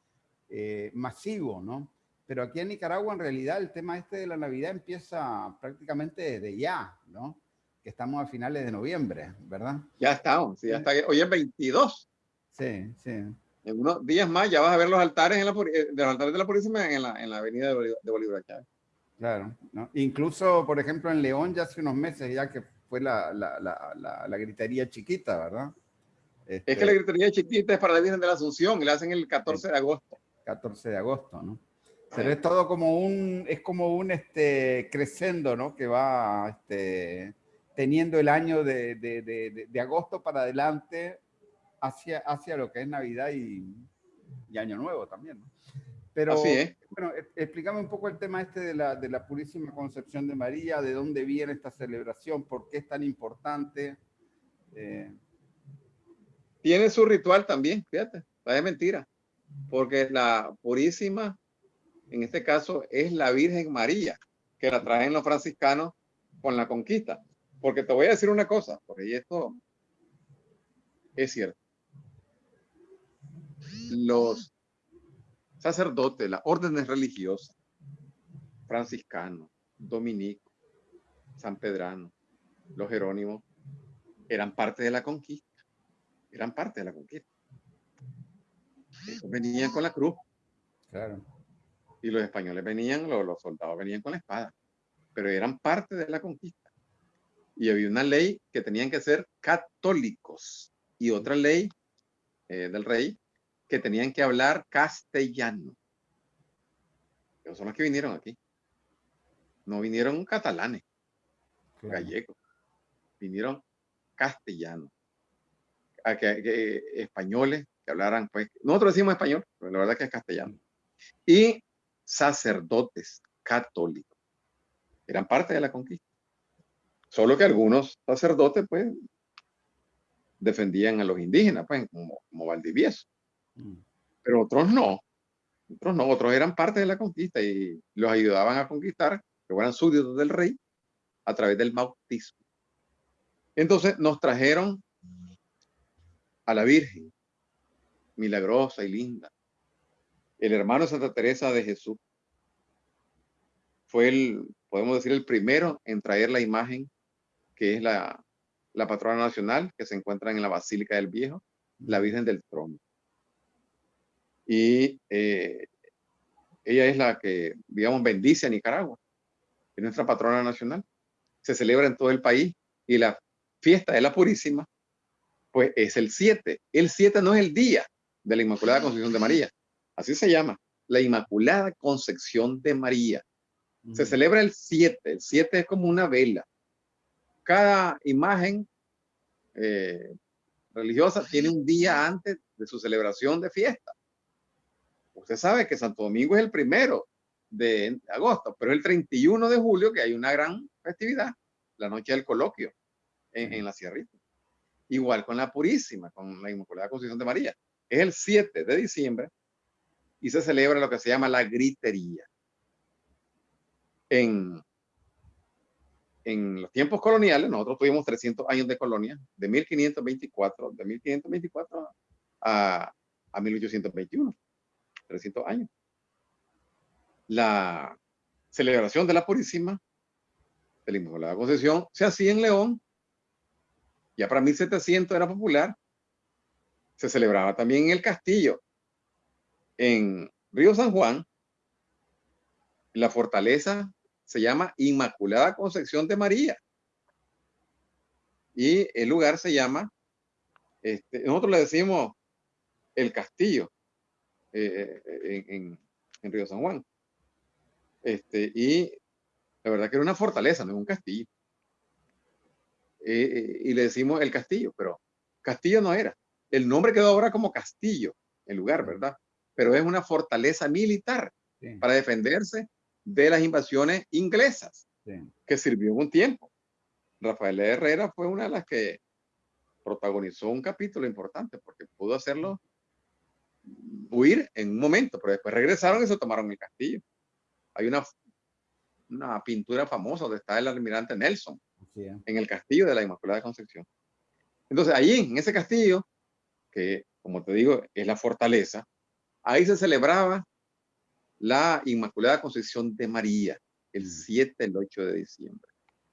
eh, masivo, ¿no? Pero aquí en Nicaragua en realidad el tema este de la Navidad empieza prácticamente desde ya, ¿no? Que estamos a finales de noviembre, ¿verdad? Ya estamos, sí, ya está. Hoy es 22. Sí, sí. En unos días más ya vas a ver los altares, en la, eh, de los altares de la Purísima en la, en la avenida de Bolívar, de Bolívar Chávez. Claro, ¿no? incluso, por ejemplo, en León ya hace unos meses ya que fue la, la, la, la gritería chiquita, ¿verdad? es que la este gritería chiquita es para la Virgen de la Asunción y la hacen el 14 de agosto. 14 de agosto, ¿no? Pero es todo como un, es como un este, crescendo, ¿no? Que va este, teniendo el año de, de, de, de, agosto para adelante hacia, hacia lo que es Navidad y, y Año Nuevo también, ¿no? Pero, bueno, e, explícame un poco el tema este de la, de la Purísima Concepción de María, de dónde viene esta celebración, por qué es tan importante. Eh. Tiene su ritual también, fíjate, es mentira, porque la Purísima, en este caso, es la Virgen María, que la traen los franciscanos con la conquista. Porque te voy a decir una cosa, porque esto es cierto. Los sacerdotes, las órdenes religiosas, franciscanos, dominicos, san pedrano, los jerónimos, eran parte de la conquista. Eran parte de la conquista. venían con la cruz. Claro. Y los españoles venían, los, los soldados venían con la espada. Pero eran parte de la conquista. Y había una ley que tenían que ser católicos. Y otra ley eh, del rey que tenían que hablar castellano. Pero son los que vinieron aquí. No vinieron catalanes, gallegos. Vinieron castellanos. A que, españoles que hablaran, pues, nosotros decimos español, pero la verdad que es castellano. Y sacerdotes católicos. Eran parte de la conquista. Solo que algunos sacerdotes, pues, defendían a los indígenas, pues, como, como Valdivieso. Mm. Pero otros no. Otros no, otros eran parte de la conquista y los ayudaban a conquistar, que fueran súbditos del rey, a través del bautismo. Entonces nos trajeron a la Virgen, milagrosa y linda. El hermano Santa Teresa de Jesús fue el, podemos decir, el primero en traer la imagen que es la, la patrona nacional que se encuentra en la Basílica del Viejo, la Virgen del Trono y eh, ella es la que, digamos, bendice a Nicaragua, es nuestra patrona nacional. Se celebra en todo el país y la fiesta de la Purísima, pues es el 7. El 7 no es el día de la Inmaculada Concepción de María, así se llama, la Inmaculada Concepción de María. Se celebra el 7, el 7 es como una vela. Cada imagen eh, religiosa tiene un día antes de su celebración de fiesta. Usted sabe que Santo Domingo es el primero de agosto, pero el 31 de julio que hay una gran festividad, la noche del coloquio en, la Sierrita. Igual con la Purísima, con la Inmaculada Concepción de María. Es el 7 de diciembre y se celebra lo que se llama la gritería. En, en los tiempos coloniales, nosotros tuvimos 300 años de colonia, de 1524, de 1524 a, a 1821. 300 años. La celebración de la Purísima, de la Concepción, se hacía en León. Ya para 1700 era popular. Se celebraba también en el castillo, en Río San Juan. La fortaleza se llama Inmaculada Concepción de María. Y el lugar se llama, este, nosotros le decimos el castillo, eh, eh, en, en, Río San Juan. Este, y la verdad que era una fortaleza, no es un castillo. Eh, y le decimos el castillo, pero castillo no era. El nombre quedó ahora como castillo, el lugar, ¿verdad? Pero es una fortaleza militar para defenderse de las invasiones inglesas, que sirvió un tiempo. Rafael Herrera fue una de las que protagonizó un capítulo importante porque pudo hacerlo huir en un momento, pero después regresaron y se tomaron el castillo. Hay una, una pintura famosa donde está el almirante Nelson en el castillo de la Inmaculada Concepción. Entonces, ahí, en ese castillo, que como te digo, es la fortaleza, ahí se celebraba la Inmaculada Concepción de María, el 7, mm. el 8 de diciembre.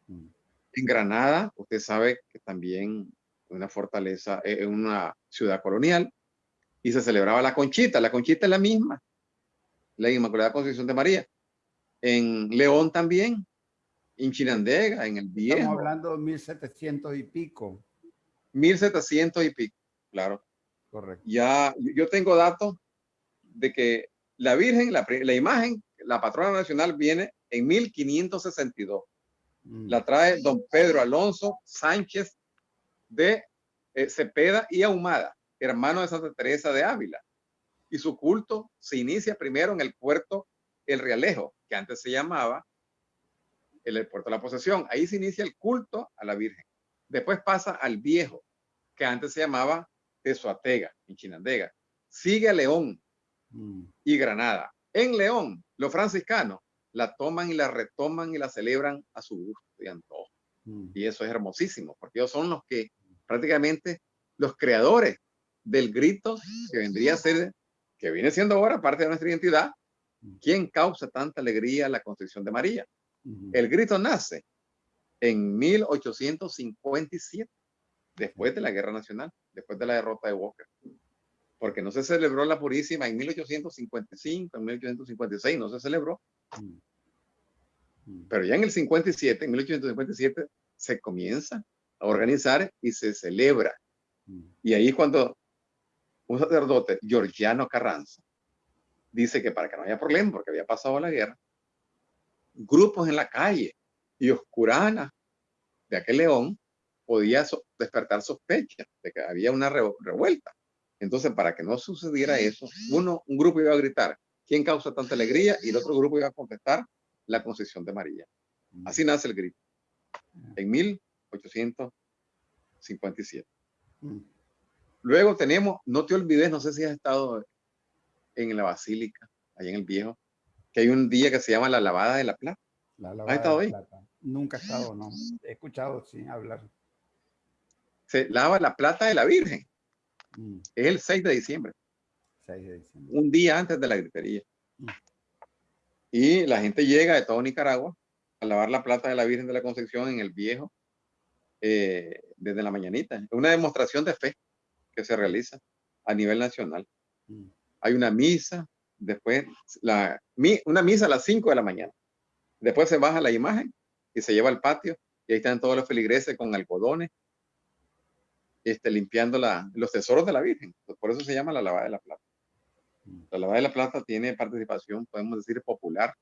Mm. En Granada, usted sabe que también una fortaleza, es una ciudad colonial, y se celebraba la Conchita. La Conchita es la misma, la Inmaculada Concepción de María. En León también, en Chinandega, en el Viejo. Estamos hablando de 1700 y pico. 1700 y pico, claro. Correcto. Ya, yo tengo datos de que la Virgen, la, la imagen, la patrona nacional viene en 1562. Mm. La trae don Pedro Alonso Sánchez de eh, Cepeda y Ahumada, hermano de Santa Teresa de Ávila. Y su culto se inicia primero en el puerto El Realejo, que antes se llamaba el puerto de la posesión. Ahí se inicia el culto a la Virgen. Después pasa al Viejo, que antes se llamaba Tezuatega, en Chinandega. Sigue a León mm. y Granada. En León, los franciscanos la toman y la retoman y la celebran a su gusto y antojo. Mm. Y eso es hermosísimo, porque ellos son los que prácticamente los creadores del grito que vendría a ser, que viene siendo ahora parte de nuestra identidad. ¿quién causa tanta alegría la concepción de María? El grito nace en 1857, después de la Guerra Nacional, después de la derrota de Walker. Porque no se celebró la Purísima en 1855, en 1856, no se celebró. Pero ya en el 57, en 1857, se comienza a organizar y se celebra. Y ahí cuando un sacerdote, Georgiano Carranza, dice que para que no haya problema, porque había pasado la guerra, grupos en la calle y oscurana de aquel león podía despertar sospechas de que había una revuelta. Entonces, para que no sucediera eso, uno, un grupo iba a gritar, ¿quién causa tanta alegría? Y el otro grupo iba a contestar, la concesión de María. Así nace el grito, en 1857. Luego tenemos, no te olvides, no sé si has estado en la basílica, ahí en el viejo, que hay un día que se llama la lavada de la plata. La lavada ¿Has estado ahí? Nunca he estado, no. He escuchado, sí, hablar. Se lava la plata de la Virgen. Mm. Es el 6 de diciembre. 6 de diciembre. Un día antes de la gritería. Mm. Y la gente llega de todo Nicaragua a lavar la plata de la Virgen de la Concepción en el viejo eh, desde la mañanita. Es una demostración de fe que se realiza a nivel nacional. Mm. Hay una misa, después la, una misa a las 5 de la mañana. Después se baja la imagen y se lleva al patio y ahí están todos los feligreses con algodones este, limpiando la, los tesoros de la Virgen. Por eso se llama la lavada de la plata. Mm. La lavada de la plata tiene participación, podemos decir, popular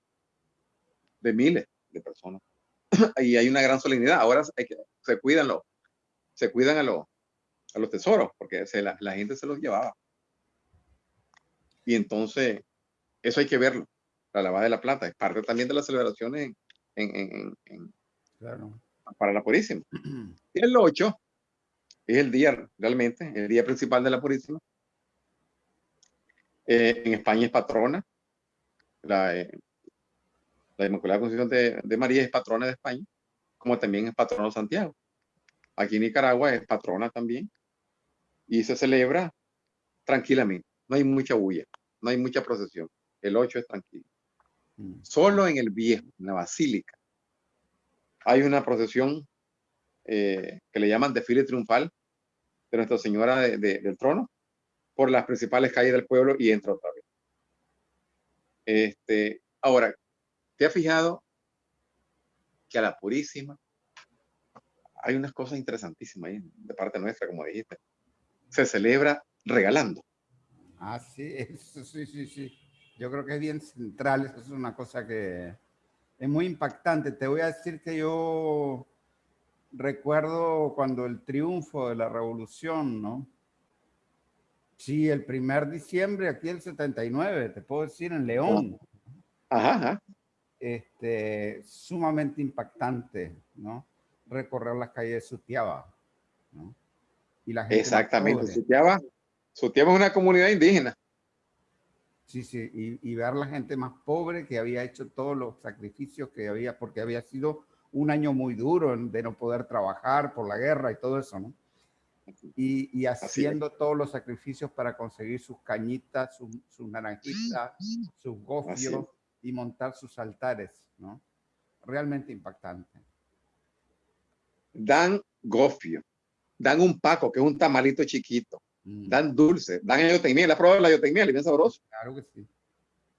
de miles de personas. y hay una gran solemnidad. Ahora se cuidan, los, se cuidan a, los, a los tesoros porque se, la, la gente se los llevaba. Y entonces, eso hay que verlo. La lavada de la plata es parte también de las celebraciones en, en, para la Purísima. Y el 8 es el día realmente, el día principal de la Purísima. Eh, en España es patrona. La, eh, la Inmaculada Concepción de, de, María es patrona de España, como también es patrona de Santiago. Aquí en Nicaragua es patrona también. Y se celebra tranquilamente. No hay mucha bulla, no hay mucha procesión. El 8 es tranquilo. Mm. Solo en el viejo, en la basílica, hay una procesión eh, que le llaman desfile triunfal de Nuestra Señora del Trono por las principales calles del pueblo y entra otra vez. Este, ahora, ¿te has fijado que a la Purísima hay unas cosas interesantísimas ahí de parte nuestra, como dijiste? Se celebra regalando. Ah, sí, sí, sí, sí. Yo creo que es bien central, eso es una cosa que es muy impactante. Te voy a decir que yo recuerdo cuando el triunfo de la revolución, ¿no? Sí, el primer diciembre, aquí el 79, te puedo decir, en León. Ajá, Este, sumamente impactante, ¿no? Recorrer las calles de Sutiaba, ¿no? Y la gente Exactamente, Sutiaba, Sutiaba es una comunidad indígena. Sí, sí, y, y ver la gente más pobre que había hecho todos los sacrificios que había, porque había sido un año muy duro de no poder trabajar por la guerra y todo eso, ¿no? Y, haciendo todos los sacrificios para conseguir sus cañitas, sus, naranjitas, sus gofios y montar sus altares, ¿no? Realmente impactante. Dan gofio, dan un paco, que es un tamalito chiquito, mm. dan dulce, dan miel. ¿Has probado la miel? ¿Y bien sabroso? Claro que sí.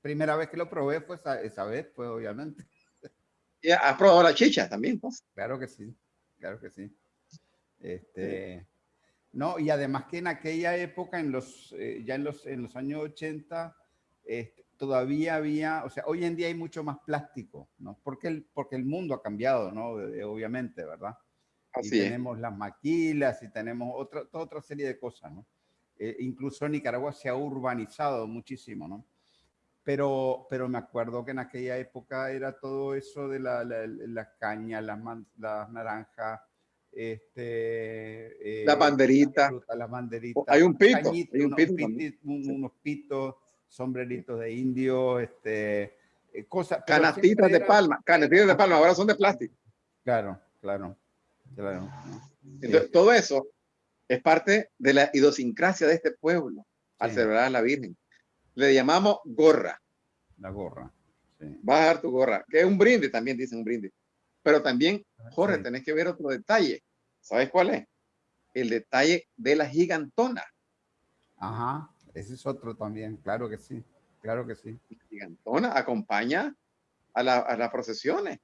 Primera vez que lo probé fue esa, vez, pues obviamente. ¿Y has probado la chicha también? Pues? Claro que sí, claro que sí. Este, no, y además que en aquella época, en los, eh, ya en los, en los años 80, este, todavía había, o sea, hoy en día hay mucho más plástico, ¿no? Porque el, porque el mundo ha cambiado, ¿no? obviamente, ¿verdad? Y tenemos las maquilas y tenemos otra, toda otra serie de cosas, ¿no? Eh, incluso Nicaragua se ha urbanizado muchísimo, ¿no? Pero, pero me acuerdo que en aquella época era todo eso de la, la, caña, las, las naranjas, este, eh, la banderita. La banderita. Hay un pito. hay un pito unos, pitos, sombreritos de indio, este, eh, cosas. Canastitas de palma, canastitas de palma, ahora son de plástico. Claro, claro. Entonces, todo eso es parte de la idiosincrasia de este pueblo al celebrar a la Virgen. Le llamamos gorra. La gorra. Vas a dar tu gorra, que es un brinde, también dicen un brinde. Pero también, ah, Jorge, tenés que ver otro detalle. ¿Sabes cuál es? El detalle de la gigantona. Ajá, ese es otro también, claro que sí, claro que sí. La gigantona acompaña a, a las procesiones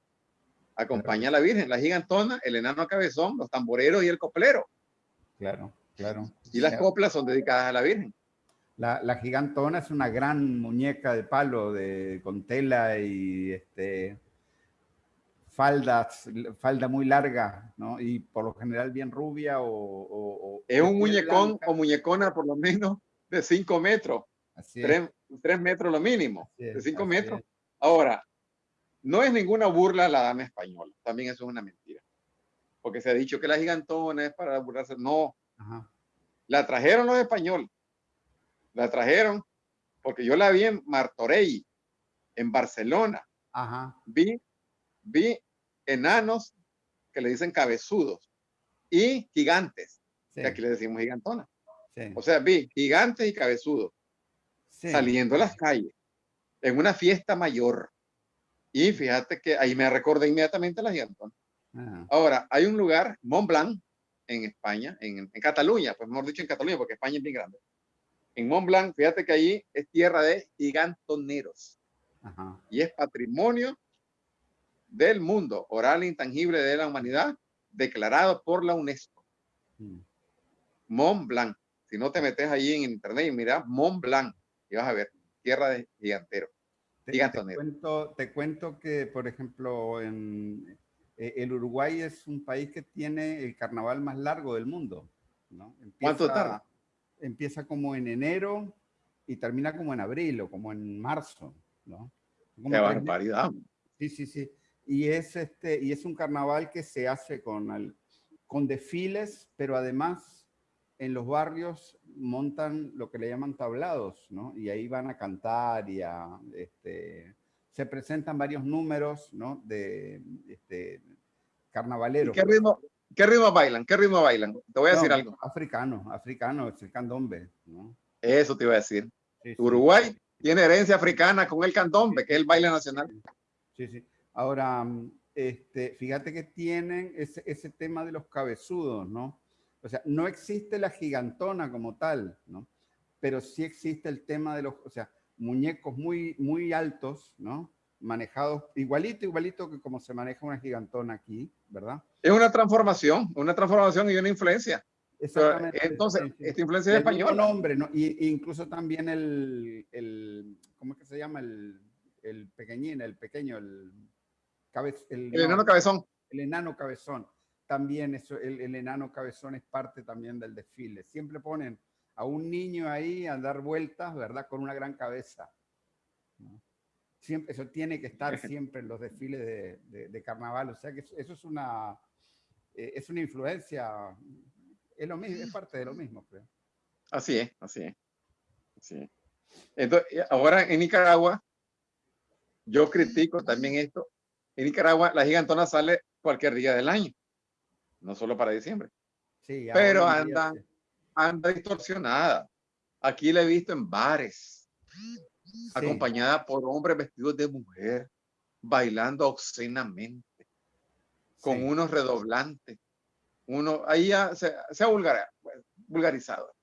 acompaña a la Virgen, la gigantona, el enano cabezón, los tamboreros y el coplero. Claro, claro. Y las coplas son dedicadas a la Virgen. La, gigantona es una gran muñeca de palo de, con tela y este, faldas, falda muy larga, ¿no? Y por lo general bien rubia o... es un muñecón o muñecona por lo menos de 5 metros. Así 3, metros lo mínimo, de 5 metros. Ahora, no es ninguna burla la dama española, también eso es una mentira. Porque se ha dicho que la gigantona es para burlarse. No, la trajeron los españoles. La trajeron porque yo la vi en Martorell, en Barcelona. Vi, vi enanos que le dicen cabezudos y gigantes, que aquí le decimos gigantona. O sea, vi gigantes y cabezudos saliendo a las calles en una fiesta mayor. Y fíjate que ahí me recordé inmediatamente la gigantona. Ahora, hay un lugar, Mont Blanc, en España, en, Cataluña, pues mejor dicho en Cataluña, porque España es bien grande. En Mont Blanc, fíjate que ahí es tierra de gigantoneros. Y es patrimonio del mundo, oral e intangible de la humanidad, declarado por la UNESCO. Mm. Mont Blanc. Si no te metes allí en internet y miras Mont Blanc, y vas a ver tierra de giganteros. Te, cuento, te cuento que, por ejemplo, en, eh, el Uruguay es un país que tiene el carnaval más largo del mundo. ¿no? Empieza, ¿Cuánto tarda? Empieza como en enero y termina como en abril o como en marzo. ¿no? ¡Qué barbaridad! Sí, sí, sí. Y es, este, y es un carnaval que se hace con, el, con desfiles, pero además en los barrios montan lo que le llaman tablados, ¿no? Y ahí van a cantar y a, este, se presentan varios números, ¿no? De, este, carnavaleros. ¿Qué ritmo, ¿Qué ritmo bailan? ¿Qué ritmo bailan? Te voy a decir algo. Africano, africano, es el candombe, ¿no? Eso te iba a decir. Uruguay tiene herencia africana con el candombe, que es el baile nacional. Sí, sí. Ahora, este, fíjate que tienen ese, ese tema de los cabezudos, ¿no? O sea, no existe la gigantona como tal, ¿no? Pero sí existe el tema de los, o sea, muñecos muy, muy altos, ¿no? Manejados igualito, igualito que como se maneja una gigantona aquí, ¿verdad? Es una transformación, una transformación y una influencia. Exactamente. entonces, esta influencia es española. nombre, ¿no? Y, incluso también el, el, ¿cómo es que se llama? El, el pequeñín, el pequeño, el, el, el enano cabezón. El enano cabezón también eso, el, enano cabezón es parte también del desfile. Siempre ponen a un niño ahí a dar vueltas, ¿verdad? Con una gran cabeza. Siempre, eso tiene que estar siempre en los desfiles de, carnaval. O sea que eso, es una, eh, es una influencia, es, lo mismo, es parte de lo mismo, creo. Así es, así es. Así Entonces, ahora en Nicaragua, yo critico también esto. En Nicaragua, la gigantona sale cualquier día del año, no solo para diciembre. Sí, Pero anda, anda distorsionada. Aquí la he visto en bares, acompañada por hombres vestidos de mujer, bailando obscenamente, con unos redoblantes. Uno, ahí ya se, ha vulgarizado.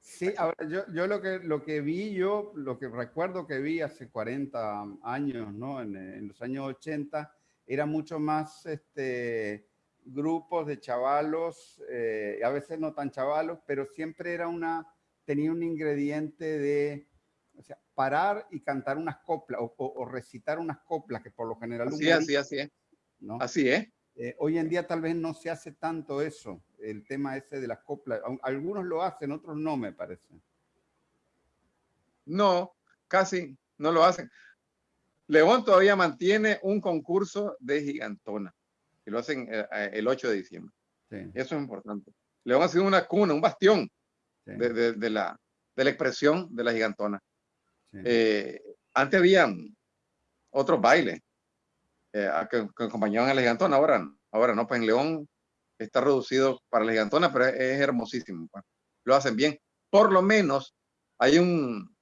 Sí, ahora yo, yo lo, que, lo que vi, yo lo que recuerdo que vi hace 40 años, ¿no? En, los años 80, era mucho más este, grupos de chavalos, eh, a veces no tan chavalos, pero siempre era una, tenía un ingrediente de, o sea, parar y cantar unas coplas o, recitar unas coplas que por lo general... Así, así, así es. ¿no? Así es. Eh, hoy en día tal vez no se hace tanto eso, el tema ese de las coplas. Algunos lo hacen, otros no, me parece. No, casi no lo hacen. León todavía mantiene un concurso de gigantona, y lo hacen eh, eh, el 8 de diciembre. Eso es importante. León ha sido una cuna, un bastión de, la, de la expresión de la gigantona. antes habían otros bailes, eh, que, acompañaban a la gigantona. Ahora, ahora no, pues en León está reducido para la gigantona, pero es, hermosísimo. Pues. Lo hacen bien. Por lo menos hay un,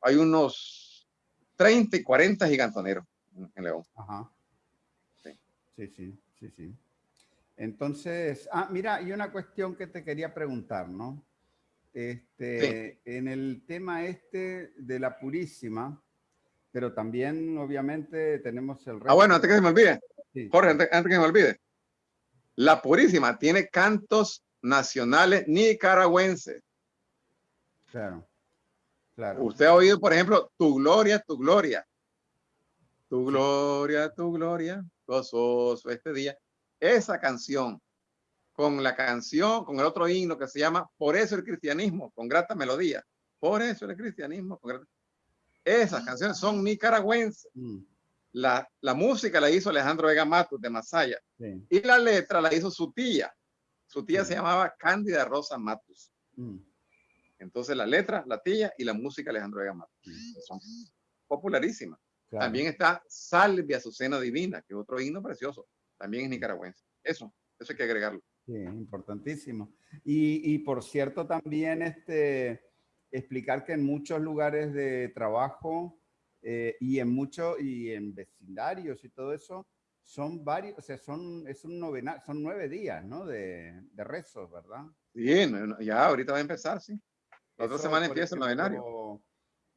hay unos 30 y 40 gigantoneros en, León. Ajá. Sí. sí, sí, sí, Entonces, ah, mira, y una cuestión que te quería preguntar, ¿no? Este, En el tema este de la Purísima, pero también obviamente tenemos el. Ah, bueno, antes que se me olvide, Jorge, antes, que se me olvide, la Purísima tiene cantos nacionales nicaragüenses. Claro, claro. Usted ha oído, por ejemplo, Tu Gloria, Tu Gloria. Tu Gloria, Tu Gloria, gozoso este día. Esa canción, con la canción, con el otro himno que se llama Por eso el cristianismo, con grata melodía. Por eso el cristianismo, con grata esas canciones son nicaragüenses. Mm. La, la, música la hizo Alejandro Vega Matos de Masaya. Y la letra la hizo su tía. Su tía se llamaba Cándida Rosa Matos. Mm. Entonces la letra, la tía y la música Alejandro Vega Matos. Mm. Son popularísimas. También está Salve Azucena Divina, que es otro himno precioso. También es nicaragüense. Eso, eso hay que agregarlo. Sí, importantísimo. Y, y por cierto, también este, explicar que en muchos lugares de trabajo eh, y en muchos y en vecindarios y todo eso son varios, o sea, son, es un novena, son nueve días, ¿no? De, de rezos, ¿verdad? Bien, ya ahorita va a empezar, sí. La otra semana empieza el novenario.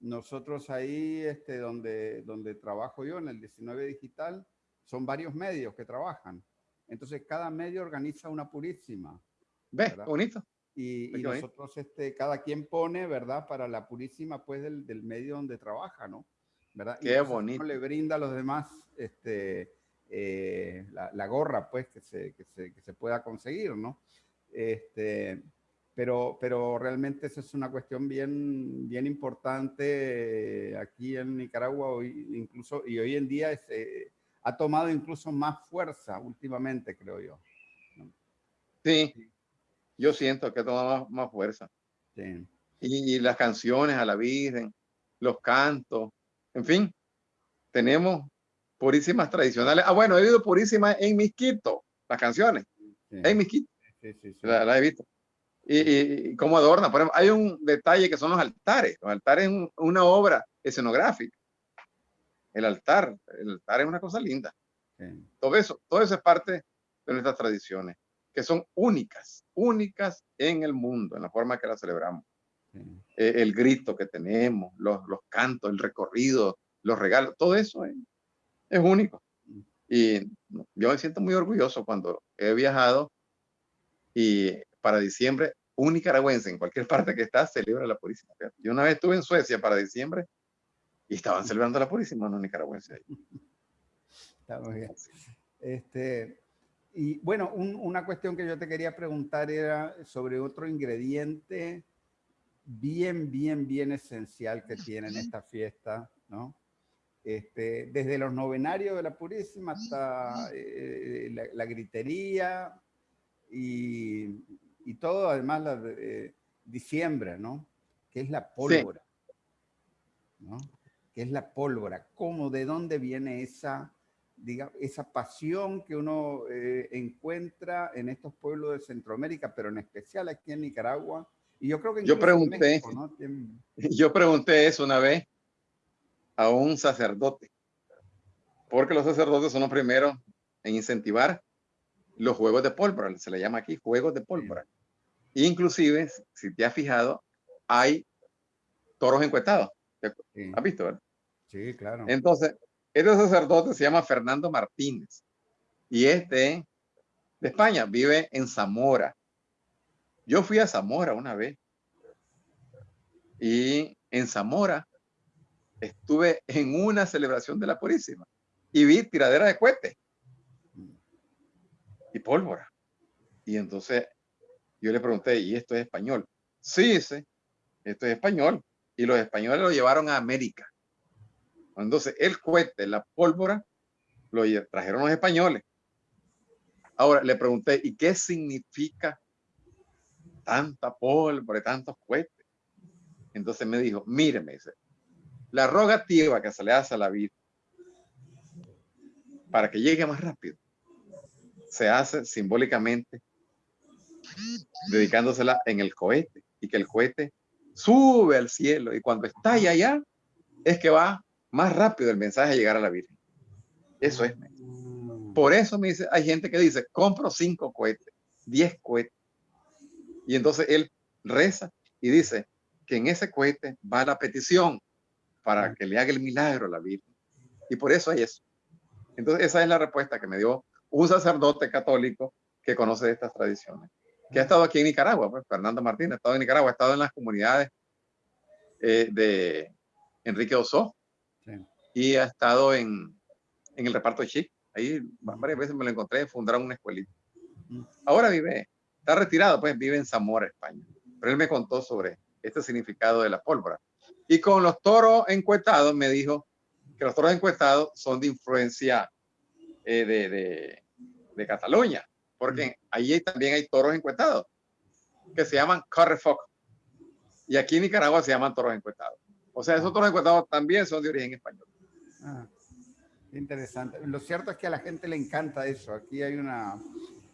Nosotros ahí, este, donde, donde trabajo yo, en el 19 Digital, son varios medios que trabajan. Entonces, cada medio organiza una purísima. ¿Ves? Bonito. Y, nosotros, este, cada quien pone, ¿verdad? Para la purísima, pues, del, del medio donde trabaja, ¿no? ¿Verdad? Qué bonito. le brinda a los demás este, eh, la, la, gorra, pues, que se, que se, que se pueda conseguir, ¿no? Este, pero, pero realmente esa es una cuestión bien, bien importante eh, aquí en Nicaragua, hoy, incluso, y hoy en día es, eh, ha tomado incluso más fuerza últimamente, creo yo. Sí, yo siento que toma más, fuerza. Y, las canciones a la Virgen, los cantos, en fin, tenemos purísimas tradicionales. Ah, bueno, he oído purísimas en Misquito, las canciones, en Misquito, la, he visto. Y, cómo adorna, por ejemplo, hay un detalle que son los altares. Los altares es una obra escenográfica. El altar, el altar es una cosa linda. Todo eso, todo eso es parte de nuestras tradiciones que son únicas, únicas en el mundo, en la forma que la celebramos. Eh, el grito que tenemos, los, los, cantos, el recorrido, los regalos, todo eso es, es único. Mm. Y yo me siento muy orgulloso cuando he viajado y para diciembre un nicaragüense en cualquier parte que está celebra la Purísima. Yo una vez estuve en Suecia para diciembre y estaban celebrando la Purísima, no nicaragüenses ahí. Está muy bien. Este, y bueno, una cuestión que yo te quería preguntar era sobre otro ingrediente bien, bien, bien esencial que tienen esta fiesta, ¿no? Este, desde los novenarios de la Purísima hasta eh, la, gritería y, y, todo, además, la de, diciembre, ¿no? Que es la pólvora, ¿no? Que es la pólvora. ¿Cómo, de dónde viene esa digamos, esa pasión que uno eh, encuentra en estos pueblos de Centroamérica, pero en especial aquí en Nicaragua. Y yo creo que yo pregunté, yo pregunté eso una vez a un sacerdote, porque los sacerdotes son los primeros en incentivar los juegos de pólvora, se le llama aquí juegos de pólvora. Inclusive, si te has fijado, hay toros encuestados. ¿Has visto, verdad? Sí, claro. Entonces, este sacerdote se llama Fernando Martínez y este de España vive en Zamora. Yo fui a Zamora una vez y en Zamora estuve en una celebración de la Purísima y vi tiradera de cohetes y pólvora. Y entonces yo le pregunté, ¿y esto es español? Sí, sí, esto es español. Y los españoles lo llevaron a América. Entonces, el cohete, la pólvora, lo trajeron los españoles. Ahora le pregunté, ¿y qué significa tanta pólvora y tantos cohetes? Entonces me dijo, míreme, dice, la rogativa que se le hace a la vida para que llegue más rápido se hace simbólicamente dedicándosela en el cohete y que el cohete sube al cielo y cuando está allá es que va más rápido el mensaje a llegar a la Virgen. Eso es. Por eso me dice, hay gente que dice, compro cinco cohetes, diez cohetes. Y entonces él reza y dice que en ese cohete va la petición para que le haga el milagro a la Virgen. Y por eso hay eso. Entonces esa es la respuesta que me dio un sacerdote católico que conoce de estas tradiciones, que ha estado aquí en Nicaragua, pues, Fernando Martínez, ha estado en Nicaragua, ha estado en las comunidades eh, de Enrique Oso, y ha estado en, en el reparto de Ahí varias veces me lo encontré, fundaron una escuelita. Ahora vive, está retirado, pues vive en Zamora, España. Pero él me contó sobre este significado de la pólvora. Y con los toros encuestados me dijo que los toros encuestados son de influencia eh, de, de, de, Cataluña, porque ahí también hay toros encuestados que se llaman Carrefoc. Y aquí en Nicaragua se llaman toros encuestados. O sea, esos toros encuestados también son de origen español. Ah, interesante. Lo cierto es que a la gente le encanta eso. Aquí hay una...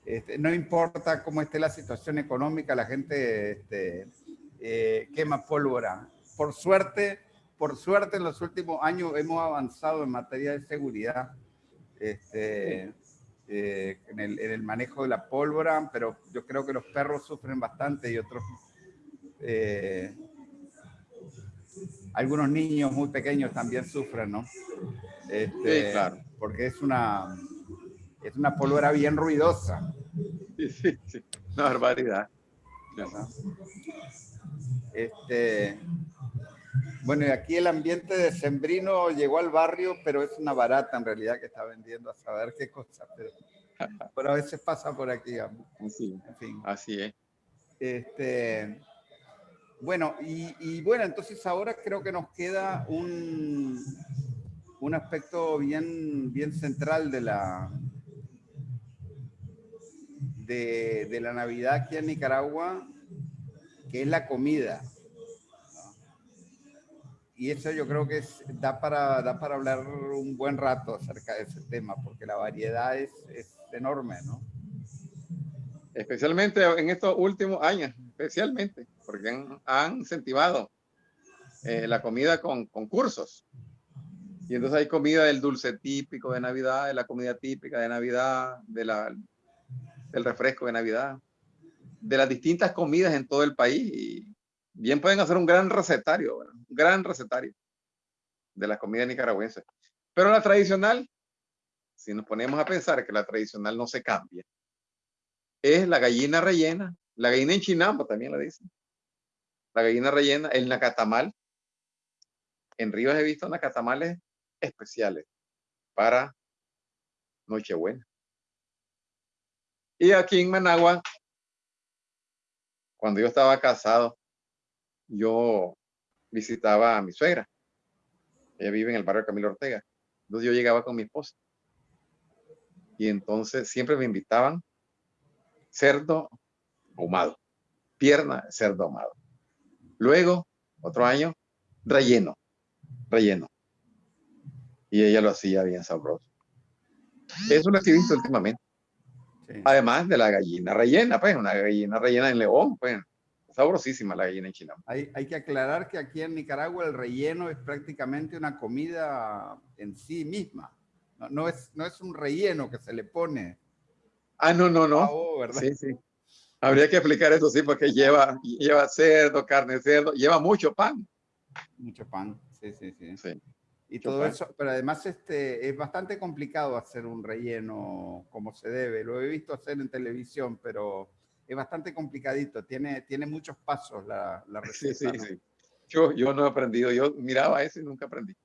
Este, no importa cómo esté la situación económica, la gente este, eh, quema pólvora. Por suerte, por suerte en los últimos años hemos avanzado en materia de seguridad este, eh, en, el, en, el, manejo de la pólvora, pero yo creo que los perros sufren bastante y otros eh, algunos niños muy pequeños también sufren, ¿no? Este, sí, claro. Porque es una, es una pólvora bien ruidosa. Sí, sí, sí. Una barbaridad. Este, bueno, y aquí el ambiente de Sembrino llegó al barrio, pero es una barata en realidad que está vendiendo a saber qué cosa, pero, pero a veces pasa por aquí. Así, en fin. así es. Este, bueno, y, bueno, entonces ahora creo que nos queda un, un aspecto bien, bien central de la, de, la Navidad aquí en Nicaragua, que es la comida. Y eso yo creo que da, para, da para hablar un buen rato acerca de ese tema, porque la variedad es, es enorme, ¿no? Especialmente en estos últimos años, especialmente porque han, incentivado eh, la comida con concursos. Y entonces hay comida del dulce típico de Navidad, de la comida típica de Navidad, de la, del refresco de Navidad, de las distintas comidas en todo el país. Bien pueden hacer un gran recetario, un gran recetario de la comida nicaragüense. Pero la tradicional, si nos ponemos a pensar que la tradicional no se cambia, es la gallina rellena, la gallina en chinampa también la dicen, la gallina rellena, el nacatamal. En Rivas he visto nacatamales especiales para Nochebuena. Y aquí en Managua, cuando yo estaba casado, yo visitaba a mi suegra. Ella vive en el barrio Camilo Ortega. Entonces yo llegaba con mi esposa. Y entonces siempre me invitaban cerdo ahumado, pierna cerdo ahumado. Luego, otro año, relleno, relleno. Y ella lo hacía bien sabroso. Eso lo he visto últimamente. Además de la gallina rellena, pues, una gallina rellena en León, pues, sabrosísima la gallina en China. Hay, hay, que aclarar que aquí en Nicaragua el relleno es prácticamente una comida en sí misma. No, no es, no es un relleno que se le pone. Ah, no, no, no. Sí, sí. Habría que explicar eso, sí, porque lleva, lleva cerdo, carne de cerdo, lleva mucho pan. Mucho pan, sí, sí, sí. sí. Y todo eso, pero además este, es bastante complicado hacer un relleno como se debe. Lo he visto hacer en televisión, pero es bastante complicadito. Tiene, tiene muchos pasos la, la receta. Sí, sí, sí. Yo, yo no he aprendido. Yo miraba eso y nunca aprendí.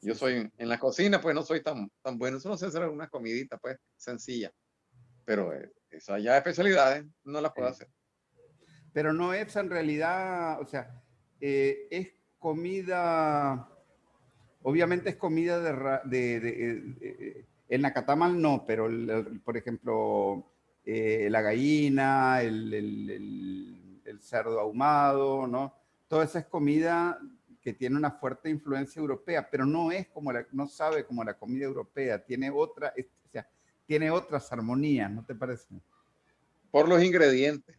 Yo soy en la cocina, pues no soy tan, tan bueno. Solo sé hacer algunas comiditas, pues, sencillas. Pero eh, esas ya especialidades no las puedo hacer. Pero no es en realidad, o sea, eh, es comida Obviamente es comida de, de, el nacatamal no, pero por ejemplo eh, la gallina, el, el, cerdo ahumado, ¿no? Toda esa es comida que tiene una fuerte influencia europea, pero no es como la, no sabe como la comida europea, tiene otra, o sea, tiene otras armonías, ¿no te parece? Por los ingredientes,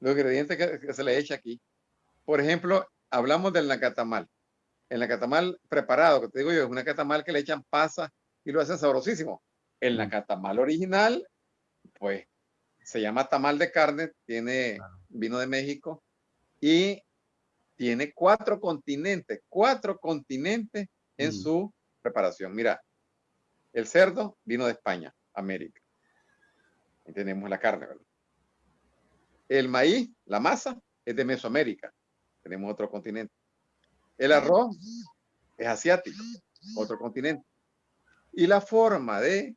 los ingredientes que, se le echa aquí. Por ejemplo, hablamos del nacatamal en la catamal preparado, que te digo yo, es una catamal que le echan pasa y lo hacen sabrosísimo. En la catamal original, pues se llama tamal de carne, tiene vino de México y tiene cuatro continentes, cuatro continentes en su preparación. Mira, el cerdo vino de España, América. Y tenemos la carne, ¿verdad? El maíz, la masa, es de Mesoamérica. Tenemos otro continente. El arroz es asiático, otro continente. Y la forma de,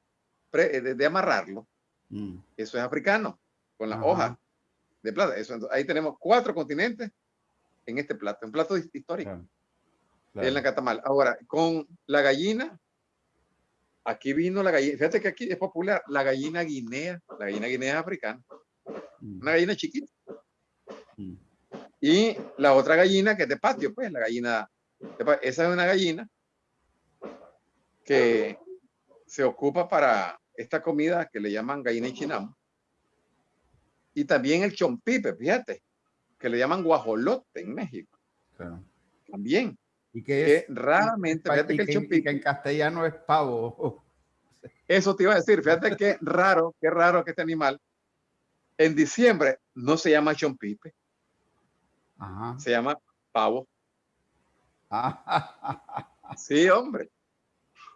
de, amarrarlo, mm. eso es africano, con la hoja de plata. Eso, ahí tenemos cuatro continentes en este plato, un plato histórico. En la catamal. Ahora, con la gallina, aquí vino la gallina, fíjate que aquí es popular, la gallina guinea, la gallina guinea es africana, mm. una gallina chiquita. Mm. Y la otra gallina que es de patio, pues la gallina, esa es una gallina que se ocupa para esta comida que le llaman gallina y chinamo. Y también el chompipe, fíjate, que le llaman guajolote en México. También. Y que, raramente, fíjate que, el chompipe. en castellano es pavo. Eso te iba a decir, fíjate qué raro, qué raro que este animal en diciembre no se llama chompipe, se llama pavo. sí, hombre.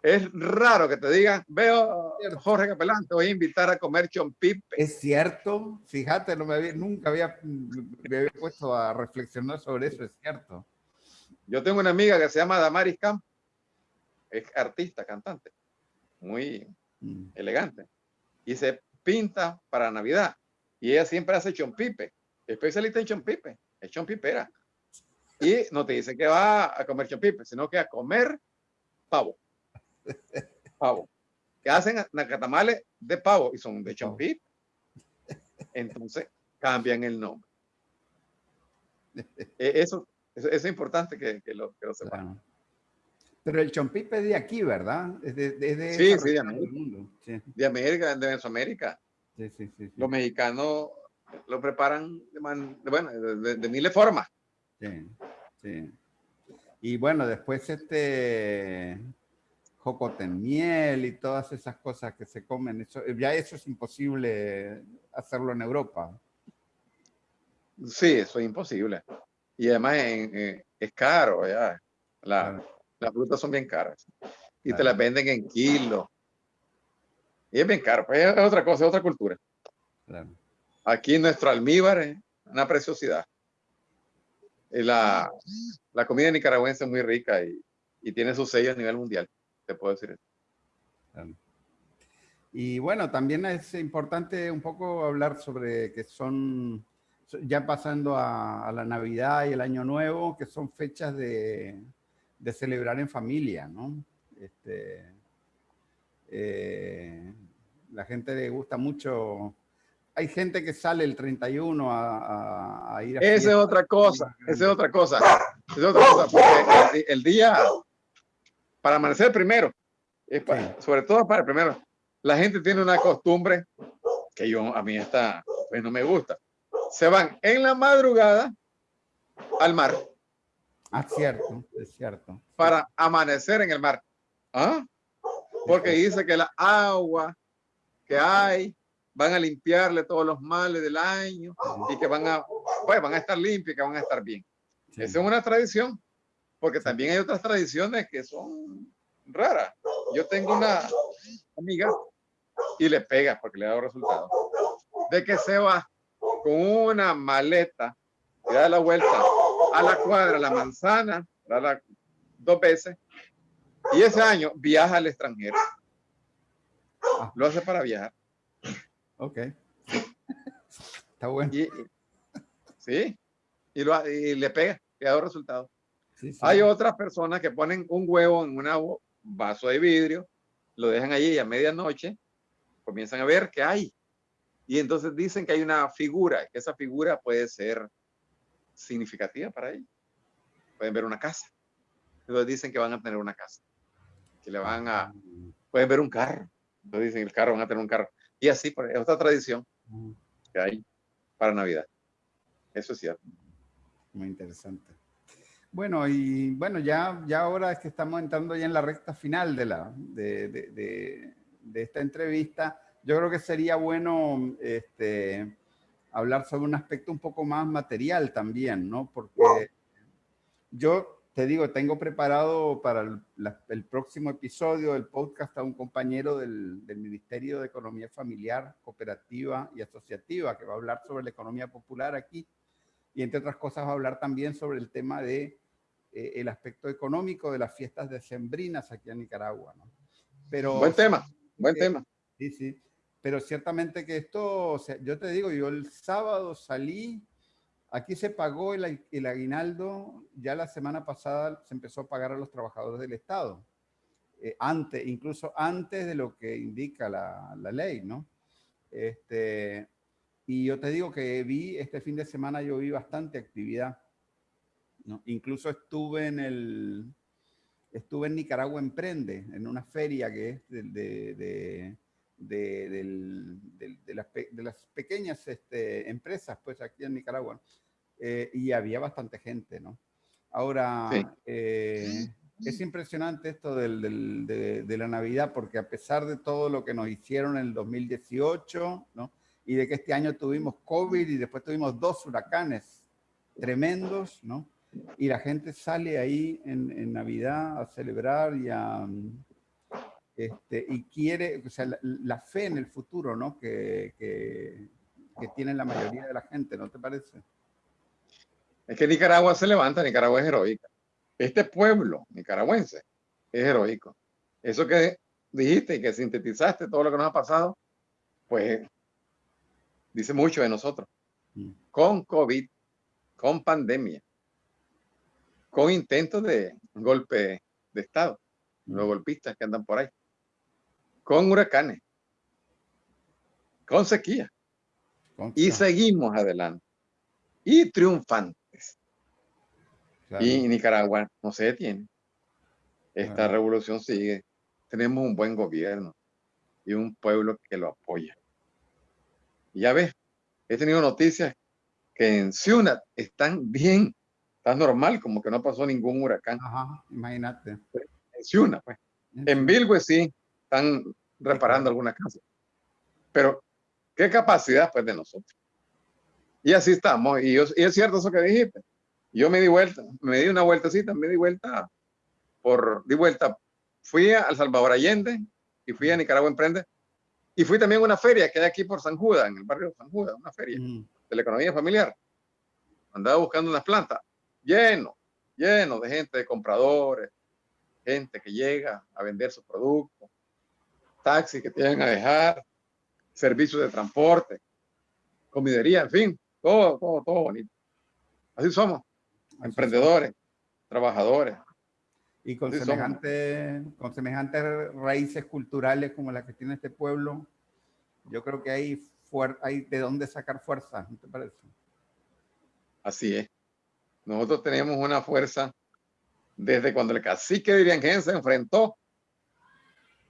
Es raro que te digan, veo Jorge Capelán, te voy a invitar a comer chompipe. Es cierto, fíjate, no me había, nunca había, me había puesto a reflexionar sobre eso, es cierto. Yo tengo una amiga que se llama Damaris Camp, es artista, cantante, muy mm. elegante, y se pinta para Navidad, y ella siempre hace chompipe, especialista en chompipe es chompipera. Y no te dice que va a comer chompipe, sino que a comer pavo. Pavo. Que hacen nacatamales de pavo y son de chompipe. Entonces cambian el nombre. E, eso, eso, es importante que, lo, que lo sepan. Pero el chompipe es de aquí, ¿verdad? Es de, sí, sí, de América. Sí. De América, de Mesoamérica. Sí, sí, sí, Los mexicanos lo preparan de, bueno, de, miles formas. Sí, sí. Y bueno, después este jocoten miel y todas esas cosas que se comen, eso, ya eso es imposible hacerlo en Europa. Sí, eso es imposible. Y además es caro, ya. Las frutas son bien caras. Y te las venden en kilos. Y es bien caro, pues es otra cosa, es otra cultura. Claro. Aquí nuestro almíbar es una preciosidad. La, la comida nicaragüense es muy rica y, y, tiene su sello a nivel mundial, te puedo decir eso. Y bueno, también es importante un poco hablar sobre que son, ya pasando a, la Navidad y el Año Nuevo, que son fechas de, de celebrar en familia, ¿no? Este, eh, la gente le gusta mucho hay gente que sale el 31 a, a, ir a... Esa es otra cosa, esa es otra cosa. es otra cosa, porque el, día, para amanecer primero, Es Sobre todo para, primero, la gente tiene una costumbre que yo, a mí esta, pues no me gusta. Se van en la madrugada al mar. Ah, cierto, es cierto. Para amanecer en el mar. ¿Ah? Porque dice que la agua que hay van a limpiarle todos los males del año y que van a, pues, van a estar limpios y que van a estar bien. Esa es una tradición, porque también hay otras tradiciones que son raras. Yo tengo una amiga y le pega porque le dado resultado. De que se va con una maleta y da la vuelta a la cuadra, la manzana, da la, dos veces, y ese año viaja al extranjero. Ah. Lo hace para viajar. Ok. Está bueno. sí, y, lo, y le pega, le ha Hay otras personas que ponen un huevo en un vaso de vidrio, lo dejan allí y a medianoche comienzan a ver qué hay. Y entonces dicen que hay una figura, que esa figura puede ser significativa para ellos. Pueden ver una casa. Entonces dicen que van a tener una casa. Que le van a... Pueden ver un carro. Entonces dicen el carro, van a tener un carro. Y así, es otra tradición que hay para Navidad. Eso es cierto. Muy interesante. Bueno, y bueno, ya, ya ahora es que estamos entrando ya en la recta final de, la, de, de, de esta entrevista. Yo creo que sería bueno este, hablar sobre un aspecto un poco más material también, ¿no? Porque yo te digo, tengo preparado para el, próximo episodio del podcast a un compañero del, Ministerio de Economía Familiar, Cooperativa y Asociativa que va a hablar sobre la economía popular aquí y entre otras cosas va a hablar también sobre el tema de eh, el aspecto económico de las fiestas decembrinas aquí en Nicaragua. ¿no? Pero, buen tema, buen tema. Sí, sí. Pero ciertamente que esto, o sea, yo te digo, yo el sábado salí Aquí se pagó el, aguinaldo, ya la semana pasada se empezó a pagar a los trabajadores del Estado, eh, antes, incluso antes de lo que indica la, ley, ¿no? Este, y yo te digo que vi, este fin de semana yo vi bastante actividad, ¿no? Incluso estuve en el, estuve en Nicaragua Emprende, en una feria que es de, de, de, las, las, pequeñas este, empresas, pues aquí en Nicaragua. Eh, y había bastante gente, ¿no? Ahora, eh, es impresionante esto del, de, la Navidad, porque a pesar de todo lo que nos hicieron en el 2018, ¿no? Y de que este año tuvimos COVID y después tuvimos dos huracanes tremendos, ¿no? Y la gente sale ahí en, Navidad a celebrar y a... Este, y quiere, o sea, la, fe en el futuro, ¿no? Que, que, que tiene la mayoría de la gente, ¿no te parece? Es que Nicaragua se levanta, Nicaragua es heroica. Este pueblo nicaragüense es heroico. Eso que dijiste y que sintetizaste todo lo que nos ha pasado, pues dice mucho de nosotros. Mm. Con COVID, con pandemia, con intentos de golpe de Estado, los golpistas que andan por ahí, con huracanes, con sequía. y seguimos adelante. Y triunfante. Y Nicaragua no se detiene. Esta revolución sigue. Tenemos un buen gobierno y un pueblo que lo apoya. Y ya ves, he tenido noticias que en Ciudad están bien, está normal, como que no pasó ningún huracán. Ajá, imagínate. En Ciudad, pues. En Bilwe sí, están reparando algunas casas. Pero, ¿qué capacidad, pues, de nosotros? Y así estamos. Y, y es cierto eso que dijiste. Yo me di vuelta, me di una vueltecita, me di vuelta por, di vuelta, fui a Salvador Allende y fui a Nicaragua Emprende y fui también a una feria que hay aquí por San Judas, en el barrio de San Judas, una feria de la economía familiar. Andaba buscando unas plantas, lleno, lleno de gente, de compradores, gente que llega a vender sus productos, taxis que tienen a dejar, servicios de transporte, comidería, en fin, todo, todo, todo bonito. Así somos emprendedores, trabajadores. Y con, semejante, con semejantes raíces culturales como las que tiene este pueblo, yo creo que hay, hay de dónde sacar fuerza, ¿no te parece? Así es. Nosotros tenemos una fuerza desde cuando el cacique de Iriangén se enfrentó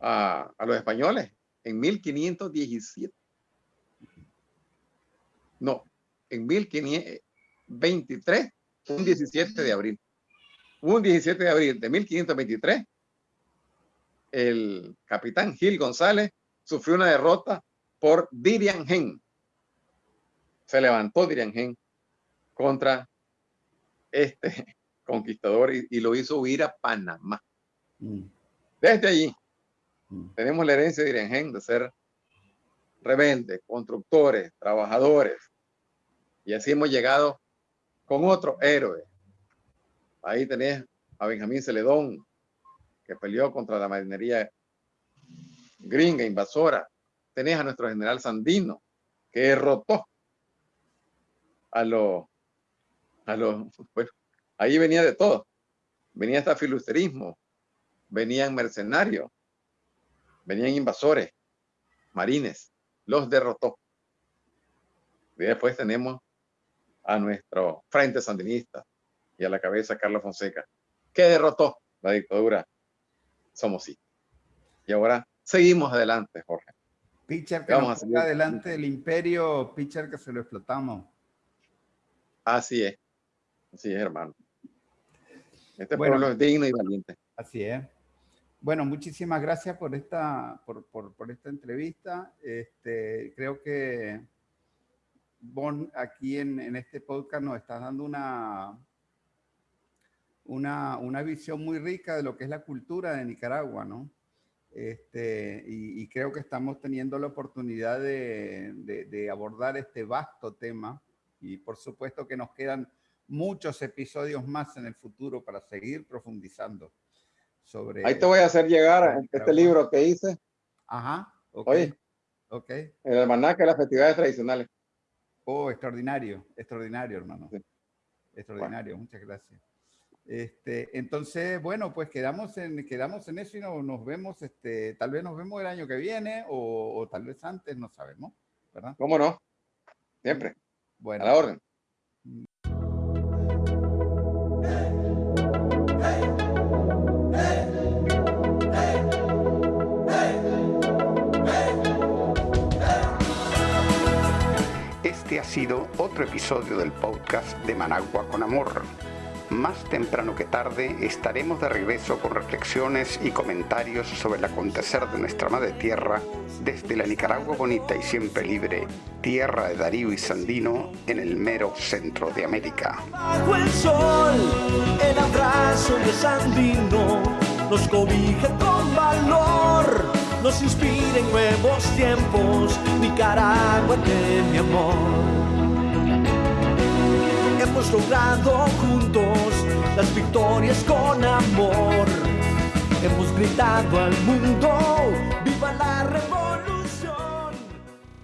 a, a los españoles en 1517. No, en 1523, un 17 de abril. Un 17 de abril de 1523, el capitán Gil González sufrió una derrota por Diriangén. Se levantó Diriangén contra este conquistador y, lo hizo huir a Panamá. Mm. Desde allí mm. tenemos la herencia de Diriangén de ser rebeldes, constructores, trabajadores. Y así hemos llegado con otro héroe. Ahí tenés a Benjamín Celedón, que peleó contra la marinería gringa, invasora. Tenés a nuestro general Sandino, que derrotó a los, a los, bueno, ahí venía de todo. Venía hasta filusterismo, venían mercenarios, venían invasores, marines, los derrotó. Y después tenemos a nuestro frente sandinista y a la cabeza Carlos Fonseca, que derrotó la dictadura Somos sí. Y ahora seguimos adelante, Jorge. Pitcher que Vamos a adelante del imperio, pitcher que se lo explotamos. Así es, así es, hermano. Este pueblo es digno y valiente. Así es. Bueno, muchísimas gracias por esta, por, por, por esta entrevista. Este, creo que Bon, aquí en, en, este podcast nos está dando una, una, una, visión muy rica de lo que es la cultura de Nicaragua, ¿no? Este, y, creo que estamos teniendo la oportunidad de, de, abordar este vasto tema y por supuesto que nos quedan muchos episodios más en el futuro para seguir profundizando sobre... Ahí te voy a hacer llegar este libro que hice. Ajá, ok. Oye, okay. el almanaque de las festividades tradicionales. Oh, extraordinario, extraordinario, hermano. Extraordinario, muchas gracias. Este, entonces, bueno, pues quedamos en, quedamos en eso y nos vemos, este, tal vez nos vemos el año que viene o, tal vez antes, no sabemos, ¿verdad? ¿Cómo no? Siempre. Bueno. A la orden. Este ha sido otro episodio del podcast de Managua con Amor. Más temprano que tarde estaremos de regreso con reflexiones y comentarios sobre el acontecer de nuestra madre tierra desde la Nicaragua bonita y siempre libre, tierra de Darío y Sandino en el mero centro de América. Bajo el sol, el abrazo de Sandino nos cobija con valor nos inspiren nuevos tiempos, Nicaragua de mi amor. Hemos logrado juntos las victorias con amor. Hemos gritado al mundo, viva la revolución.